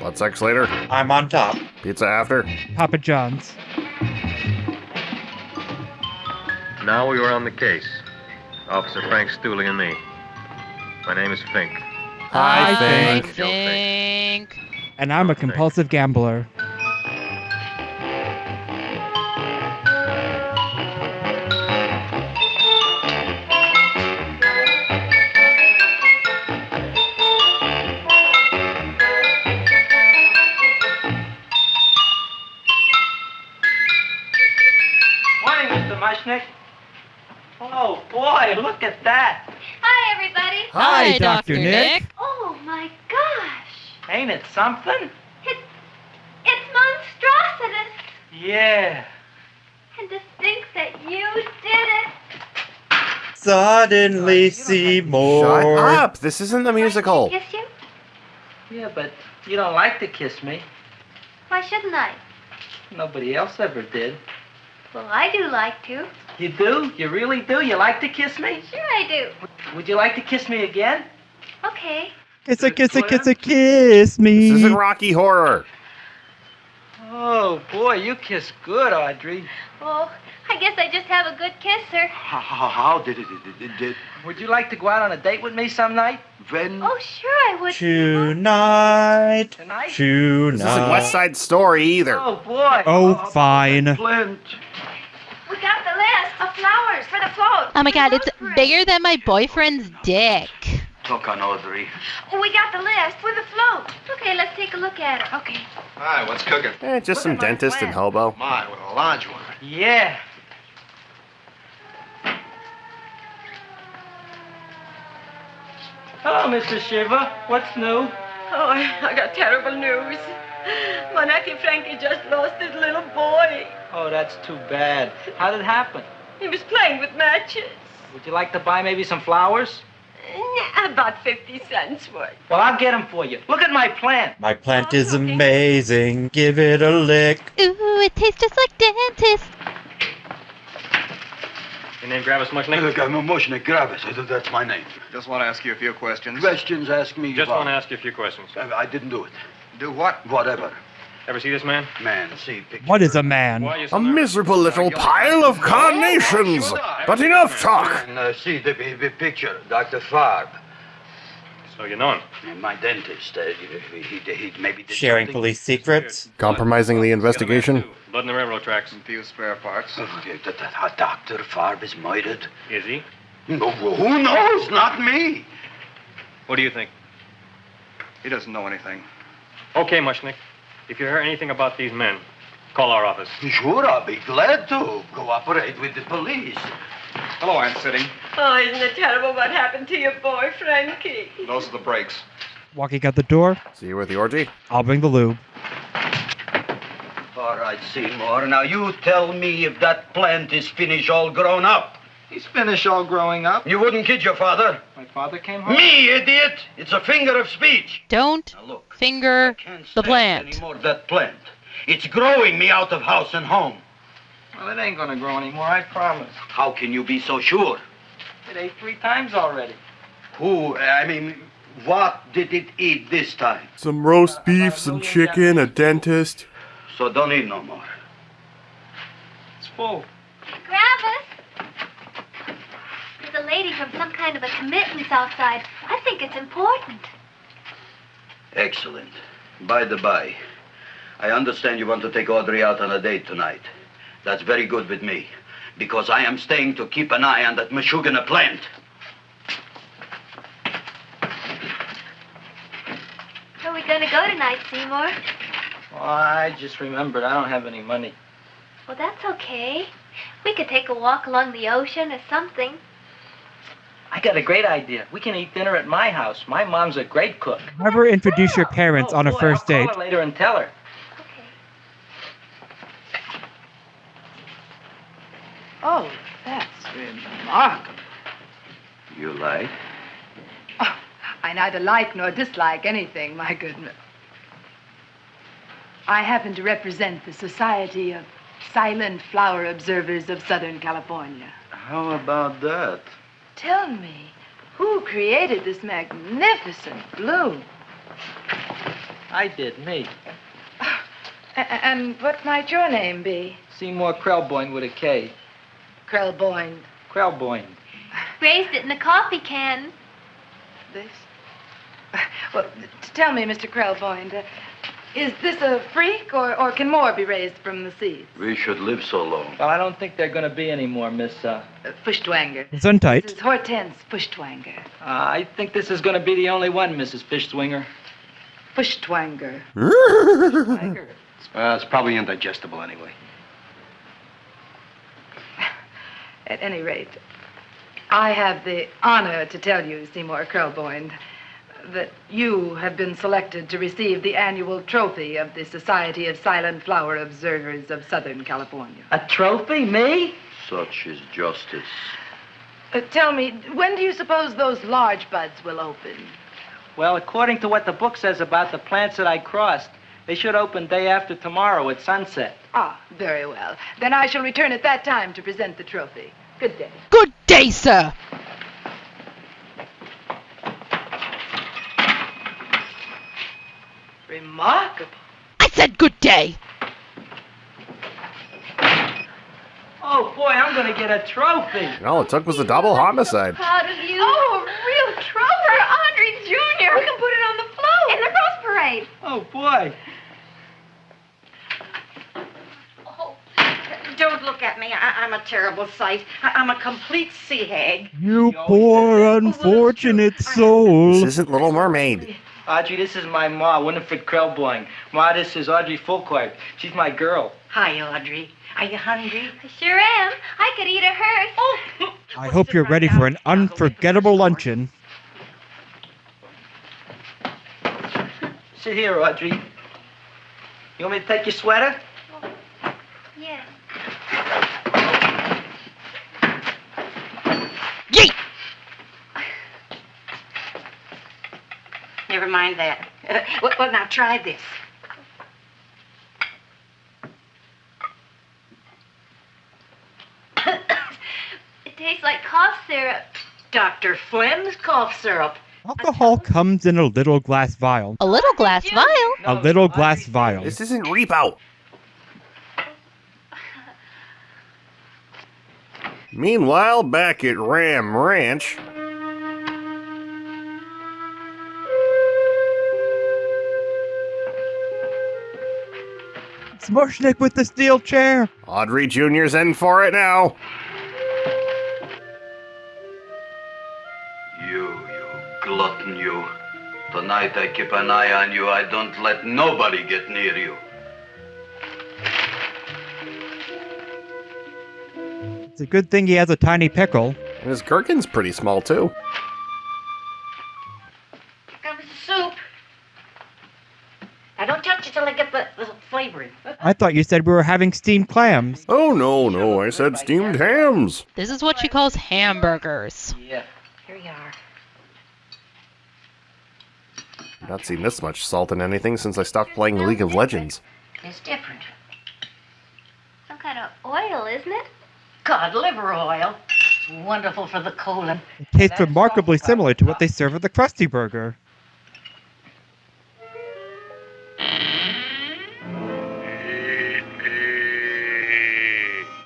Blood sex later.
I'm on top.
Pizza after.
Papa John's.
Now we are on the case. Officer Frank Stoolie and me. My name is Fink.
Hi,
I
Fink.
think.
And I'm a compulsive gambler.
Look at that.
Hi, everybody.
Hi, Dr. Nick.
Oh, my gosh.
Ain't it something?
It's, it's monstrositous.
Yeah.
And to think that you did it.
Suddenly
Shut
Seymour.
up! This isn't the musical.
Kiss you?
Yeah, but you don't like to kiss me.
Why shouldn't I?
Nobody else ever did.
Well, I do like to.
You do? You really do? You like to kiss me?
Sure I do.
Would you like to kiss me again?
Okay.
Kiss a kiss a kiss a kiss me.
This isn't Rocky Horror.
Oh, boy, you kiss good, Audrey.
Oh, I guess I just have a good kisser.
How, how, how did it, it, it, it,
Would you like to go out on a date with me some night?
when?
Oh, sure I would.
Tonight.
Tonight? Tonight.
This isn't West Side Story either.
Oh, boy.
Oh, fine.
Flint.
We got the list of flowers for the float.
Oh my god, it's bigger than my boyfriend's dick.
Talk on Audrey.
Oh, we got the list for the float. Okay, let's take a look at it. Okay.
Hi, what's cooking?
Eh, just some dentist and hobo.
My, with a large one.
Yeah. Hello, Mr. Shiva. What's new?
Oh, I, I got terrible news. My nephew Frankie just lost his little boy.
Oh, that's too bad. How did it happen?
He was playing with matches.
Would you like to buy maybe some flowers?
Nah, About 50 cents worth.
Well, I'll get them for you. Look at my plant.
My plant is amazing. Give it a lick.
Ooh, it tastes just like dentist.
Your name Gravis
Look,
Mushnick?
I'm a Mushnick Gravis. That's my name.
Just want to ask you a few questions.
Questions ask me
Just
about.
want to ask you a few questions.
I, I didn't do it.
Do what?
Whatever.
Ever see this man?
Man, see picture.
What is a man?
Why are you so
A miserable little pile of carnations. But enough talk.
And, uh, see the, the picture, Dr. Farb.
So you know him.
And my dentist. Uh, he, he, he maybe did
Sharing
something.
police secrets.
Compromising the investigation.
Blood in the railroad tracks.
A few spare parts.
Oh, Dr. Farb is murdered.
Is he?
No, who knows? Not me.
What do you think?
He doesn't know anything.
Okay, Mushnick. If you hear anything about these men, call our office.
Sure, I'll be glad to cooperate with the police.
Hello, Aunt Sitting.
Oh, isn't it terrible what happened to your boy, Frankie?
Those are the brakes.
Walking out the door,
See you with the orgy?
I'll bring the lube.
All right, Seymour. Now you tell me if that plant is finished all grown up.
He's finished all growing up.
You wouldn't kid your father.
My father came home.
Me, idiot! It's a finger of speech.
Don't look, finger the plant.
Anymore that plant. It's growing me out of house and home.
Well, it ain't gonna grow anymore, I promise.
How can you be so sure?
It ate three times already.
Who, I mean, what did it eat this time?
Some roast beef, some chicken, a dentist.
So don't eat no more.
It's full.
Gravis! There's a lady from some kind of a commitments outside. I think it's important.
Excellent. By the by, I understand you want to take Audrey out on a date tonight. That's very good with me, because I am staying to keep an eye on that Meshuggah plant.
Where are we going to go tonight, Seymour?
Oh, I just remembered I don't have any money.
Well, that's okay. We could take a walk along the ocean or something.
I got a great idea. We can eat dinner at my house. My mom's a great cook.
Never introduce your parents on a oh,
Boy,
first
I'll
date.
call her later and tell her.
Oh, that's remarkable.
You like?
Oh, I neither like nor dislike anything, my goodness. I happen to represent the Society of Silent Flower Observers of Southern California.
How about that?
Tell me, who created this magnificent bloom?
I did, me.
A- and what might your name be?
Seymour Krelboin with a K.
Krelboin.
Krelboin.
Raised it in a coffee can.
This? Well, tell me, Mr. Krelboin, uh, is this a freak, or, or can more be raised from the seeds?
We should live so long.
Well, I don't think they're going to be any more, Miss. Uh,
Uh, Fuschtwanger.
It's untight.
This is Hortense Fuschtwanger.
uh, I think this is going to be the only one, Mrs. Fishtwinger.
Fuschtwanger.
Uh, it's probably indigestible anyway.
At any rate, I have the honor to tell you, Seymour Krelboin, that you have been selected to receive the annual trophy of the Society of Silent Flower Observers of Southern California.
A trophy? Me?
Such is justice.
Uh, tell me, when do you suppose those large buds will open?
Well, according to what the book says about the plants that I crossed, they should open day after tomorrow at sunset.
Ah, very well. Then I shall return at that time to present the trophy. Good day.
Good day, sir.
Remarkable.
I said good day.
Oh, boy, I'm going to get a trophy.
And all it took was a double homicide.
Proud of you.
Oh, a real trophy for Audrey Jr. We can put it on the float. In the Rose Parade.
Oh, boy.
Oh, don't look at me. I- I'm a terrible sight. I- I'm a complete sea hag.
You poor oh, unfortunate soul.
This isn't Little Mermaid.
Audrey, this is my ma, Winifred Krelboin. Ma, this is Audrey Fulquard. She's my girl.
Hi, Audrey. Are you hungry?
I sure am. I could eat a hearse.
Oh,
I hope you're ready for an unforgettable luncheon.
Sit here, Audrey. You want me to take your sweater?
Yes.
Yeet!
Never mind that. Uh, [laughs] well, well, now try this. [coughs]
It tastes like cough syrup.
Dr. Flynn's cough syrup.
Alcohol comes in a little glass vial.
A little glass vial.
A little glass vial.
This isn't Repo. [laughs] Meanwhile, back at Ram Ranch,
Smushnik with the steel chair.
Audrey Jr.'s in for it now.
You, you glutton, you. Tonight I keep an eye on you. I don't let nobody get near you.
It's a good thing he has a tiny pickle.
And his gherkin's pretty small, too.
I
thought you said we were having steamed clams.
Oh, no, no, I said steamed hams.
This is what she calls hamburgers.
Yeah. Here you are.
Not seen this much salt in anything since I stopped playing League of Legends.
It's different.
Some kind of oil, isn't it?
Cod liver oil. It's wonderful for the colon.
It tastes remarkably similar to what they serve at the Krusty Burger.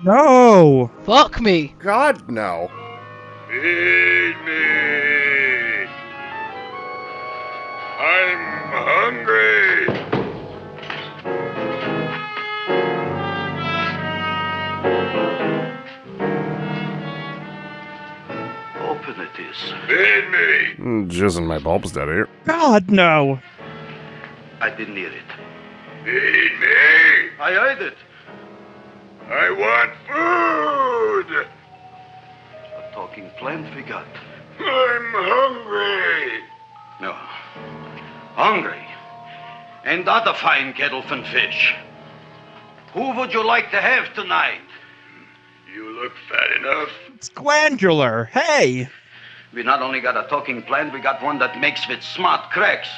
No!
Fuck me.
God, no.
Feed me. I'm hungry.
Open it is.
Feed me.
Mm, Jizzing my bulbs, Daddy.
God, no!
I didn't hear it.
Feed me.
I heard it.
I want food.
A talking plant we got.
I'm hungry.
No. Hungry. And that a fine kettlefen fish. Who would you like to have tonight?
You look fat enough.
It's glandular. Hey!
We not only got a talking plant, we got one that makes with smart cracks.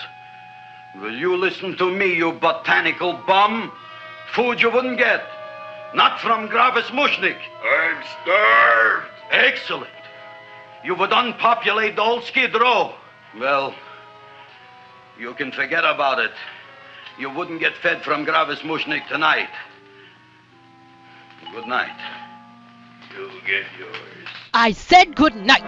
Will you listen to me, you botanical bum? Food you wouldn't get. Not from Gravis Mushnick.
I'm starved.
Excellent. You would unpopulate the old Skid Row. Well, you can forget about it. You wouldn't get fed from Gravis Mushnick tonight. Good night.
You'll get yours.
I said good night.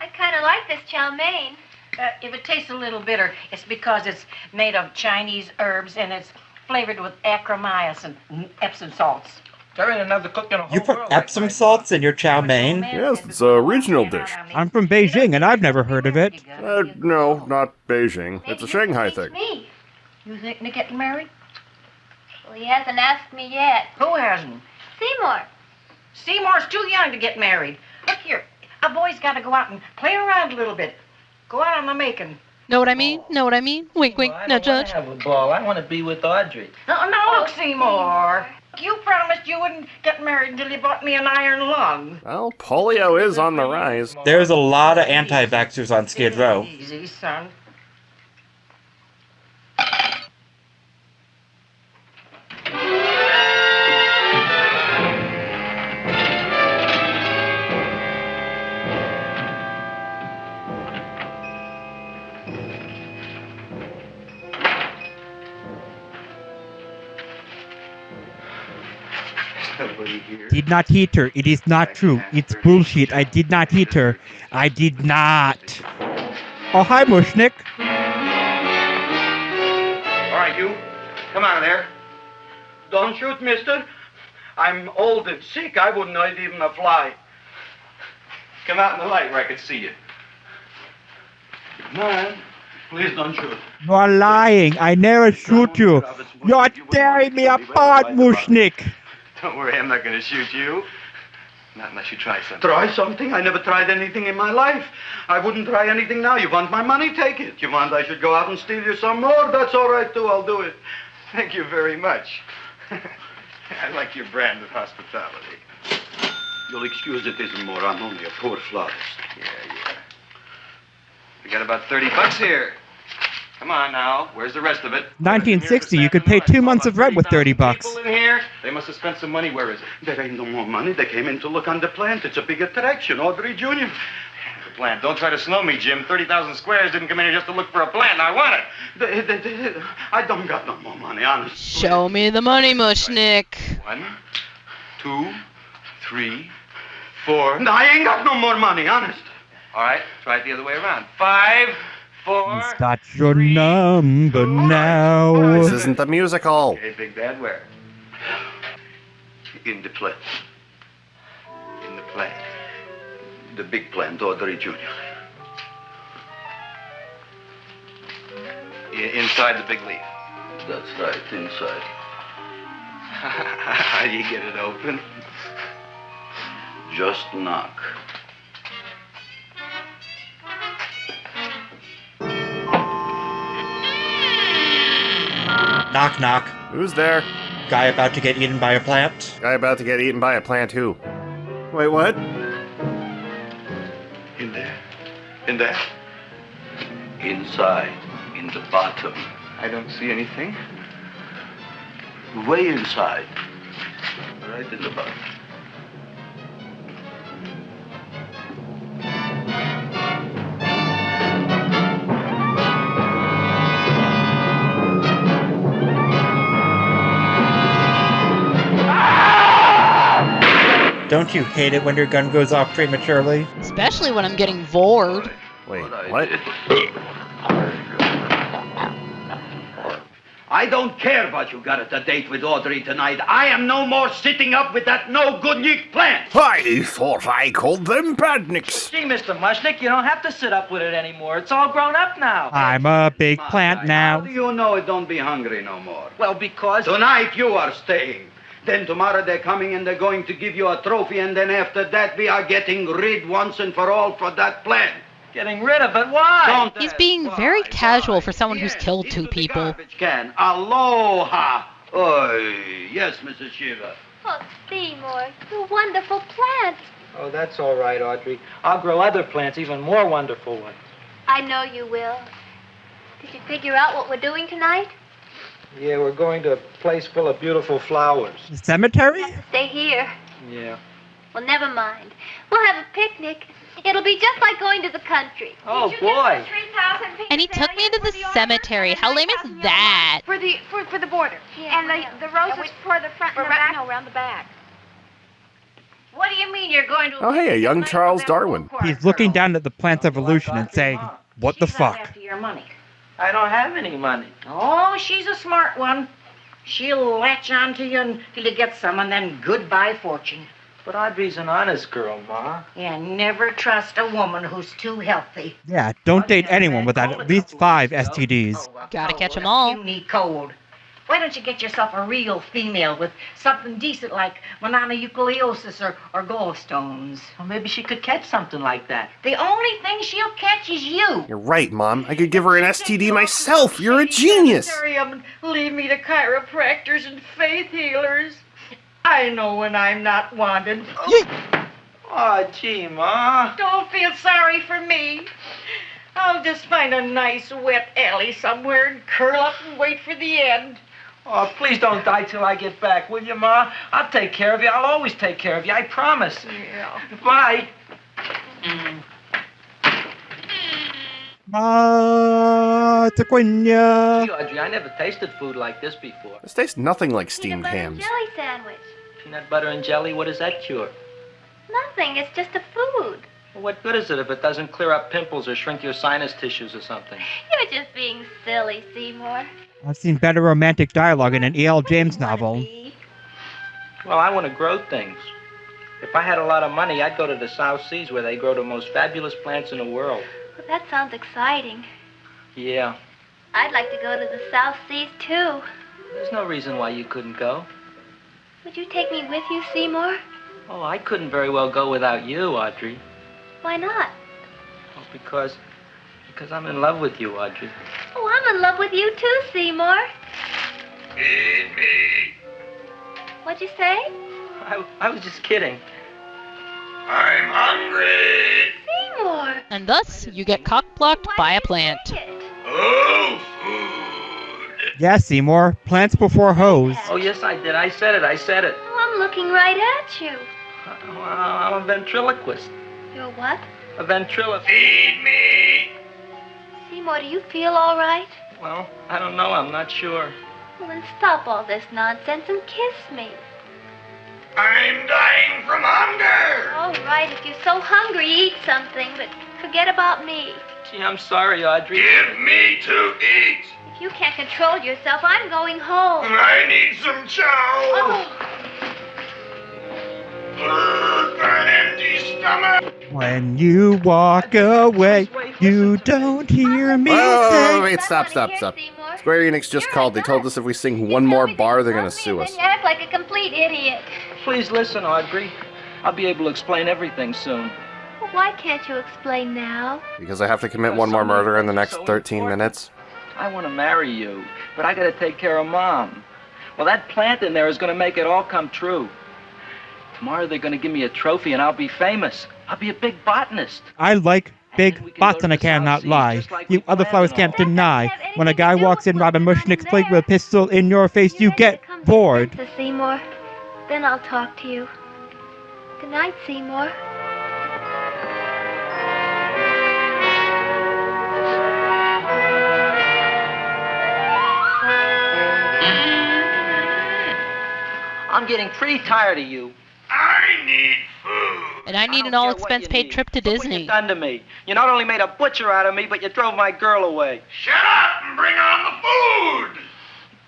I kind of like this chow mein.
Uh, if it tastes a little bitter, it's because it's made of Chinese herbs and it's flavored with achromycin and Epsom salts.
There another cook in a whole
You put Epsom salts in your chow mein?
Yes, it's a regional dish.
I'm from Beijing and I've never heard of it.
Uh, no, not Beijing. It's a Shanghai thing.
Me.
You thinking of getting married?
Well, he hasn't asked me yet.
Who hasn't?
Seymour.
Seymour's too young to get married. Look here, a boy's got to go out and play around a little bit. Go out on the making.
Know what I mean? Oh. Know what I mean? Wink, wink. Now, Judge.
I have a ball. I want to be with Audrey.
No, no, oh. look, Seymour. You promised you wouldn't get married until you bought me an iron lung.
Well, polio is on the rise.
There's a lot of anti-vaxxers on Skid Row.
Easy, son.
Did not hit her. It is not true. It's bullshit. I did not hit her. I did not. Oh, hi, Mushnick.
All right, you. Come out of there.
Don't shoot, mister. I'm old and sick. I wouldn't hurt even a fly.
Come out in the light where I can see you.
Come on. Please don't shoot.
You are lying. I never shoot you. You are tearing me apart, Mushnick. [laughs]
Don't worry, I'm not going to shoot you. Not unless you try something.
Try something? I never tried anything in my life. I wouldn't try anything now. You want my money? Take it. You want I should go out and steal you some more? That's all right, too. I'll do it.
Thank you very much. [laughs] I like your brand of hospitality.
You'll excuse it isn't more. I'm only a poor florist.
Yeah, yeah. We got about 30 bucks here. Come on now. Where's the rest of it?
1960, you could pay two months of rent with 30 bucks.
People in here? They must have spent some money. Where is it?
There ain't no more money. They came in to look on the plant. It's a big attraction. Audrey Jr.
The plant. Don't try to snow me, Jim. 30,000 squares didn't come in here just to look for a plant. I want it.
They, they, they, I don't got no more money, honest.
Show me the money, Mushnick.
One, two, three, four.
No, I ain't got no more money, honest.
All right, try it the other way around. Five, four.
He's got your number now.
This isn't the musical.
Hey, Big Bad, where?
In the plant.
In the plant. the big plant, Audrey Jr.
I- inside the big leaf.
That's right, inside.
How [laughs] do you get it open?
Just knock.
Knock, knock.
Who's there?
Guy about to get eaten by a plant?
Guy about to get eaten by a plant who? Wait, what?
In there. In there. Inside. In the bottom.
I don't see anything.
Way inside. Right in the bottom.
Don't you hate it when your gun goes off prematurely?
Especially when I'm getting bored.
Wait, what?
I don't care what you got at the date with Audrey tonight. I am no more sitting up with that no good Nick plant.
I thought I called them badniks.
Gee, Mr. Mushnick, you don't have to sit up with it anymore. It's all grown up now.
I'm a big plant
How
now.
do you know it don't be hungry no more?
Well, because.
Tonight you are staying. Then tomorrow they're coming and they're going to give you a trophy, and then after that we are getting rid once and for all for that plant.
Getting rid of it? Why?
Don't
He's being very casual for someone who's killed two people.
garbage can. Aloha. Oh, yes, Mrs. Shiva.
Oh, Seymour, you wonderful plant.
Oh, that's all right, Audrey. I'll grow other plants, even more wonderful ones.
I know you will. Did you figure out what we're doing tonight?
Yeah, we're going to a place full of beautiful flowers.
The cemetery?
Stay here.
Yeah.
Well, never mind. We'll have a picnic. It'll be just like going to the country.
Oh, boy.
And he took me to the cemetery. How lame is that?
For the for, for the border. Yeah, and the, the roses for the front and the back. No, around the back.
What do you mean you're going to?
Oh, hey, a young Charles Darwin.
He's looking down at the plant's oh, evolution and saying, What the fuck?
After your money.
I don't have any money.
Oh, she's a smart one. She'll latch onto you until you get some, and then goodbye fortune.
But Audrey's an honest girl, Ma.
Yeah, never trust a woman who's too healthy.
Yeah, don't date anyone without at least five STDs.
Gotta catch catch 'em all.
Puny cold. Why don't you get yourself a real female with something decent like mononucleosis or, or gallstones?
Well, maybe she could catch something like that.
The only thing she'll catch is you.
You're right, Mom. I could give her an STD myself. You're a genius.
Sanitarium, leave me to chiropractors and faith healers. I know when I'm not wanted.
Oh, gee, Ma.
Don't feel sorry for me. I'll just find a nice wet alley somewhere and curl up and wait for the end.
Oh, please don't die till I get back, will you, Ma? I'll take care of you. I'll always take care of you. I promise.
Yeah.
Bye.
Ah,
Gee,
Taquinia.
Audrey, I never tasted food like this before.
This tastes nothing like steamed hams.
Butter and Jelly sandwich.
Peanut butter and jelly, what does that cure?
Nothing. It's just a food.
Well, what good is it if it doesn't clear up pimples or shrink your sinus tissues or something?
You're just being silly, Seymour.
I've seen better romantic dialogue in an E.L. James novel.
Well, I want to grow things. If I had a lot of money, I'd go to the South Seas where they grow the most fabulous plants in the world.
Well, that sounds exciting.
Yeah.
I'd like to go to the South Seas, too.
There's no reason why you couldn't go.
Would you take me with you, Seymour?
Oh, I couldn't very well go without you, Audrey.
Why not?
Oh, because. Because I'm in love with you, Audrey.
Oh, I'm in love with you, too, Seymour.
Feed me.
What'd you say?
I, I was just kidding.
I'm hungry.
Seymour!
And thus, you get cock-blocked by a plant.
Oh, food.
Yeah, Seymour. Plants before hoes.
Oh, yes, I did. I said it. I said it.
Oh, I'm looking right at you.
Well, I'm a ventriloquist.
You're what?
A ventriloquist.
Feed me.
Seymour, do you feel all right?
Well, I don't know. I'm not sure.
Well, then stop all this nonsense and kiss me.
I'm dying from hunger.
All right, if you're so hungry, eat something, but forget about me.
Gee, I'm sorry, Audrey.
Give me to eat.
If you can't control yourself, I'm going home.
I need some chow.
Oh,
Ugh, an empty stomach.
When you walk away, you don't hear me
Whoa, whoa,
say.
wait, stop, stop, stop. Square Enix just called. They told us if we sing one more bar, they're gonna sue us.
You act like a complete idiot.
Please listen, Audrey. I'll be able to explain everything soon.
Well, why can't you explain now?
Because I have to commit one more murder in the next 13 minutes.
I want to marry you, but I got to take care of Mom. Well, that plant in there is going to make it all come true. Tomorrow they're going to give me a trophy and I'll be famous. I'll be a big botanist.
I like big butts and I cannot lie. You other flowers can't deny. When a guy walks in Robin Mushnick's plate with a pistol in your face, you get bored.
To Seymour. Then I'll talk to you. Good night, Seymour.
I'm getting pretty tired of you.
I need food.
And I need an all expense paid trip to Disney.
Done to me. You not only made a butcher out of me, but you drove my girl away.
Shut up and bring on the food.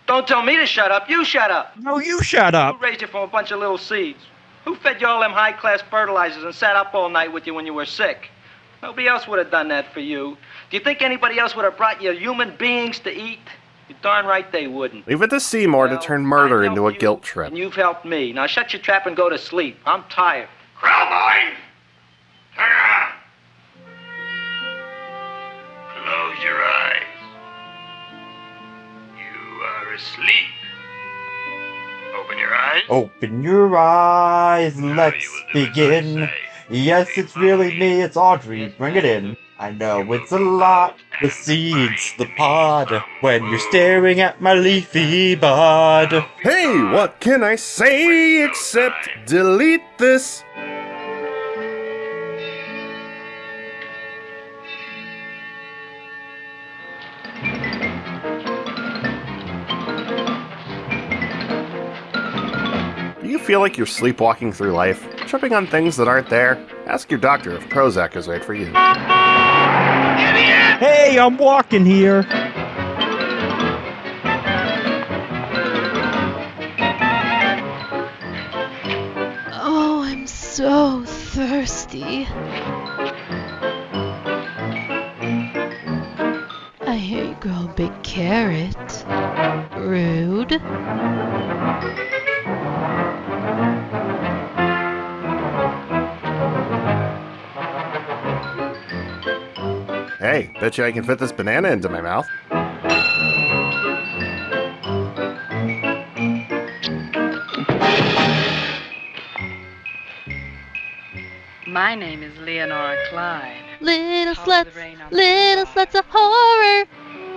Don't tell me to shut up. You shut up.
No, you shut up.
Who raised you from a bunch of little seeds? Who fed you all them high class fertilizers and sat up all night with you when you were sick? Nobody else would have done that for you. Do you think anybody else would have brought you human beings to eat? You're darn right they wouldn't.
Leave it to Seymour to turn murder into a guilt trip.
And you've helped me. Now shut your trap and go to sleep. I'm tired.
Krelboin, turn around. Close your eyes. You are asleep. Open your eyes.
Open your eyes, let's begin. Yes, it's really me, it's Audrey, bring it in. I know it's a lot, the seeds, the pod, when you're staring at my leafy bud.
Hey, what can I say except delete this? Do you feel like you're sleepwalking through life, tripping on things that aren't there? Ask your doctor if Prozac is right for you.
Hey, I'm walking here.
Oh, I'm so thirsty. I hear you grow a big carrot. Rude.
Bet you I can fit this banana into my mouth.
My name is Leonora Clyde.
Little sluts, little sluts of horror.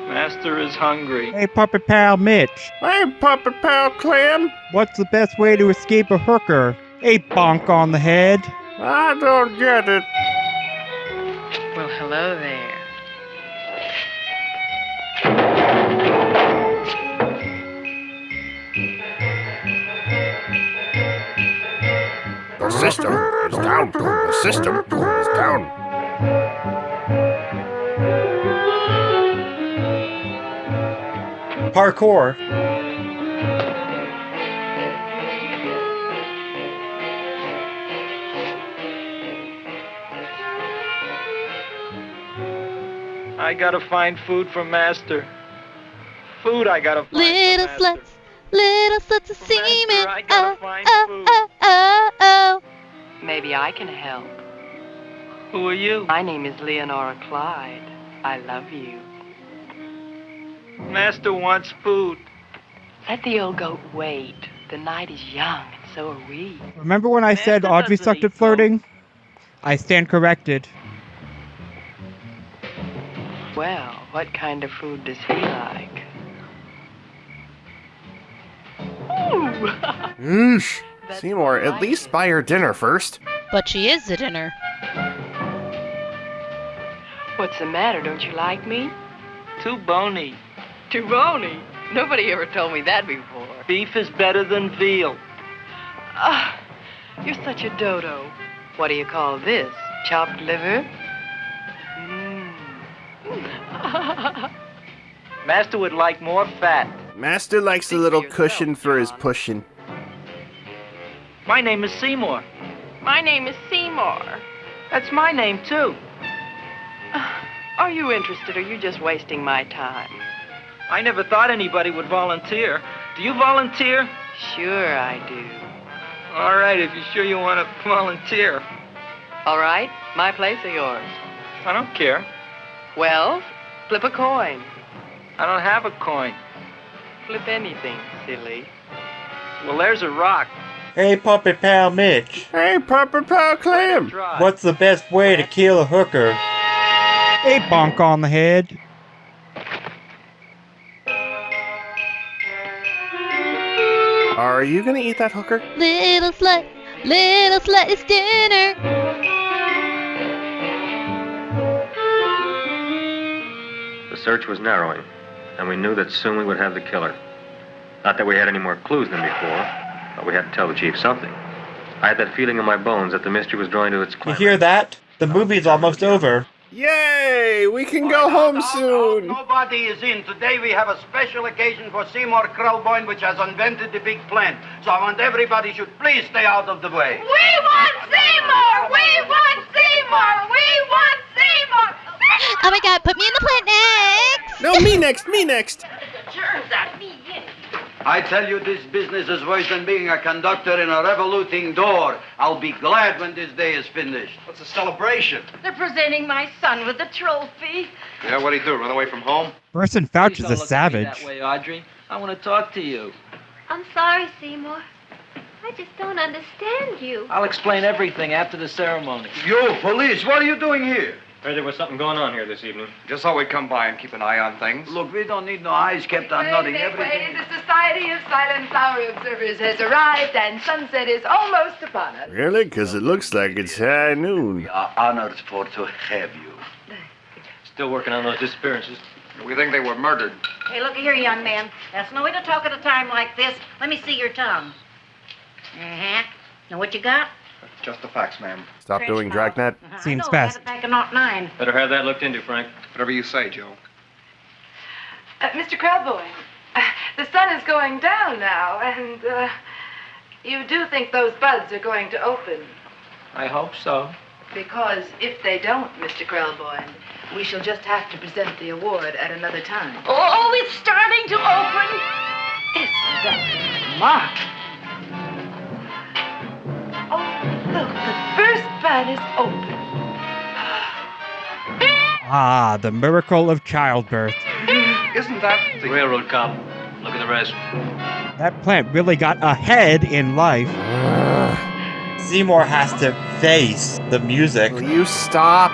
Master is hungry.
Hey, Puppet Pal Mitch.
Hey, Puppet Pal Clem.
What's the best way to escape a hooker? A bonk on the head.
I don't get it.
Well, hello there.
The system is down. The system is down.
Parkour.
I gotta find food for Master. Food I gotta find.
Little
for
sluts, little sluts of semen.
I gotta
Oh,
find
oh,
food.
oh, oh, oh.
Maybe I can help.
Who are you?
My name is Leonora Clyde. I love you.
Master wants food.
Let the old goat wait. The night is young, and so are we.
Remember when I said Audrey sucked at flirting? I stand corrected.
Well, what kind of food does he like? Ooh.
Oosh. Seymour, at least buy her dinner first.
But she is the dinner.
What's the matter? Don't you like me?
Too bony.
Too bony. Nobody ever told me that before.
Beef is better than veal.
Ah, you're such a dodo. What do you call this? Chopped liver? [laughs]
Master would like more fat.
Master likes a little cushion for his pushing.
My name is Seymour.
My name is Seymour.
That's my name, too. Uh, are you interested, or are you just wasting my time?
I never thought anybody would volunteer. Do you volunteer?
Sure, I do.
All right, if you're sure you want to volunteer.
All right, my place or yours?
I don't care.
Well, flip a coin.
I don't have a coin.
Flip anything, silly.
Well, there's a rock.
Hey, Puppet Pal Mitch.
Hey, Puppet Pal Clem.
What's the best way to kill a hooker?
A bonk on the head.
Are you gonna eat that hooker?
Little slut, little slut, it's dinner.
The search was narrowing, and we knew that soon we would have the killer. Not that we had any more clues than before, but we had to tell the chief something. I had that feeling in my bones that the mystery was drawing to its
You hear that? The movie's almost over.
Yay! We can go home soon.
Nobody is in. Today we have a special occasion for Seymour Krelboin, which has invented the big plan. So I want everybody should please stay out of the way.
We want Seymour! We want Seymour! We want Seymour!
Oh my god, put me in the plant next!
No, me next, me next.
Germs on me, in.
I tell you, this business is worse than being a conductor in a revoluting door. I'll be glad when this day is finished.
What's a celebration?
They're presenting my son with the trophy.
Yeah, what'd he do? Run away from home?
Burson Fouch is a
look at me
savage.
That way, Audrey. I want to talk to you.
I'm sorry, Seymour. I just don't understand you.
I'll explain everything after the ceremony.
You, police, what are you doing here?
Heard there was something going on here this evening.
Just thought we'd come by and keep an eye on things.
Look, we don't need no eyes kept on nothing.
Wait, wait,
Everything.
The Society of Silent Flower Observers has arrived, and sunset is almost upon us.
Really? Because it looks like it's high noon.
We are honored for to have you.
Still working on those disappearances.
We think they were murdered.
Hey, look here, young man. That's no way to talk at a time like this. Let me see your tongue. Uh-huh. Now what you got?
Just the facts, ma'am.
Stop doing Dragnet.
Seems
I know,
fast.
Had it back in naught nine.
Better have that looked into, Frank.
Whatever you say, Joe.
Uh, Mr. Krelboin, uh, the sun is going down now, and uh, you do think those buds are going to open.
I hope so.
Because if they don't, Mr. Krelboin, we shall just have to present the award at another time.
Oh, it's starting to open.
Isn't that smart? Look, the first bud is open.
Ah, the miracle of childbirth.
Isn't that the
Railroad cop. Look at the rest.
That plant really got ahead in life.
Seymour has to face the music.
Will you stop?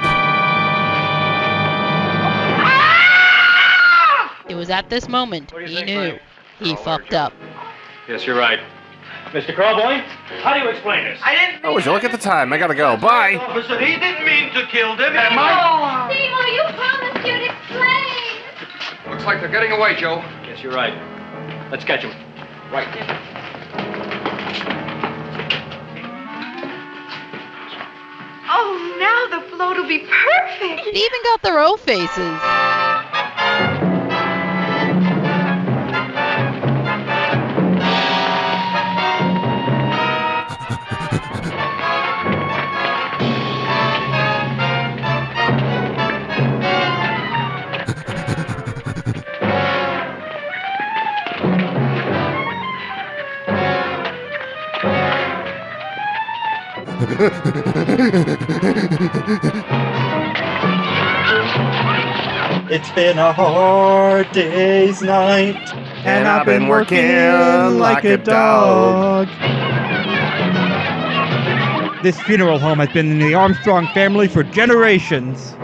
It was at this moment
What do you
he knew he
Oh,
fucked up.
Yes, you're right. Mr. Crowboy, how do you explain this?
I didn't
Oh, would you look at the time? I gotta go. Bye.
Officer, he didn't mean to kill them. Am I?
Seymour, you promised you'd explain.
Looks like they're getting away, Joe.
Yes, you're right. Let's catch them.
Right.
Oh, now the float will be perfect.
They even got their O faces.
It's been a hard day's night.
And I've been working like a dog. This funeral home has been in the Armstrong family for generations.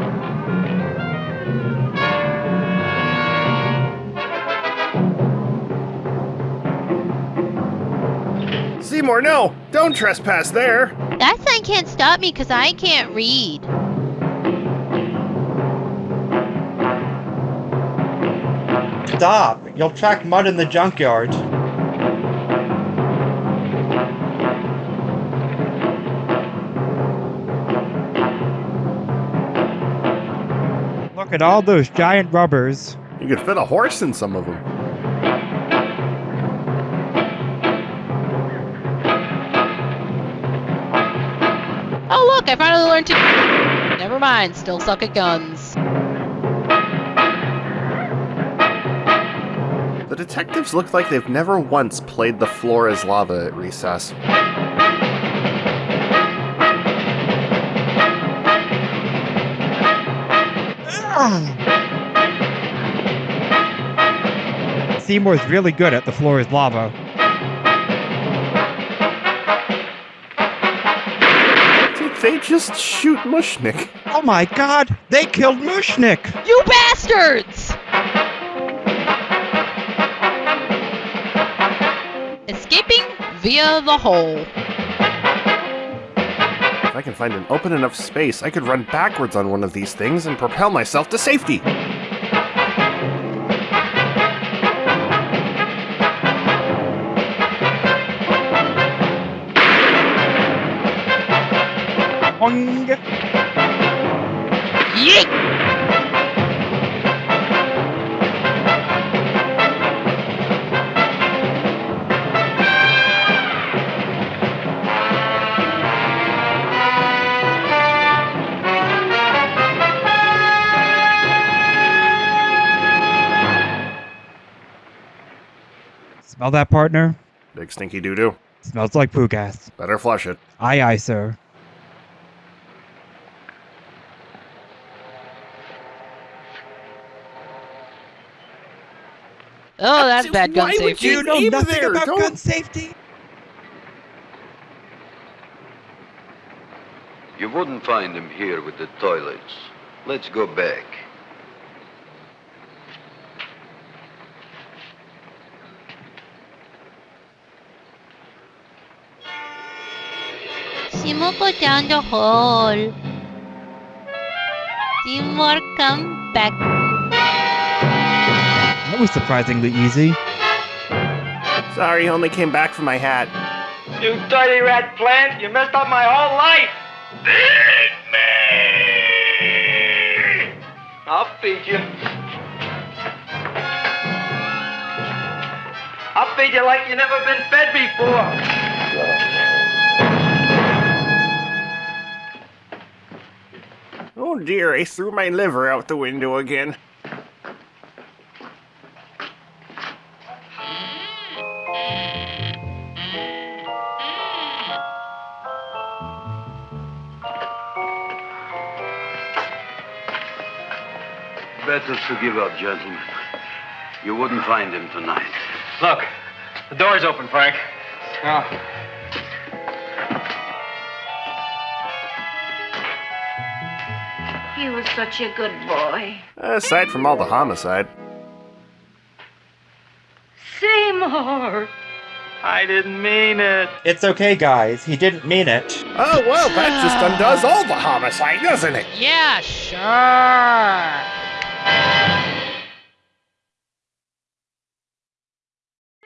Seymour, no! Don't trespass there!
That sign can't stop me because I can't read.
Stop! You'll track mud in the junkyard.
Look at all those giant rubbers.
You could fit a horse in some of them.
Look, Look, I finally learned to. Never mind, still suck at guns.
The detectives look like they've never once played the floor as lava at recess.
Seymour's really good at the floor is lava.
They just shoot Mushnick?
Oh my god, they killed Mushnick!
You bastards! Escaping via the hole.
If I can find an open enough space, I could run backwards on one of these things and propel myself to safety.
Boing.
Yeet!
Smell that, partner?
Big stinky doo doo.
Smells like poo gas.
Better flush it.
Aye, aye, sir.
Oh, that's bad gun
Why would
safety.
you
You know nothing
there?
about
Don't-
gun safety?
You wouldn't find him here with the toilets. Let's go back.
Seymour go down the hole. Seymour come back.
That was surprisingly easy.
Sorry, only came back for my hat.
You dirty rat plant, you messed up my whole life. Feed me! I'll feed you. I'll feed you like you never been fed before.
Oh dear, I threw my liver out the window again.
Better to give up, gentlemen. You wouldn't find him tonight.
Look, the door's open, Frank.
Oh.
He was such a good boy.
Aside from all the homicide.
Seymour!
I didn't mean it.
It's okay, guys. He didn't mean it.
Oh, well, that just undoes all the homicide, doesn't it?
Yeah, sure.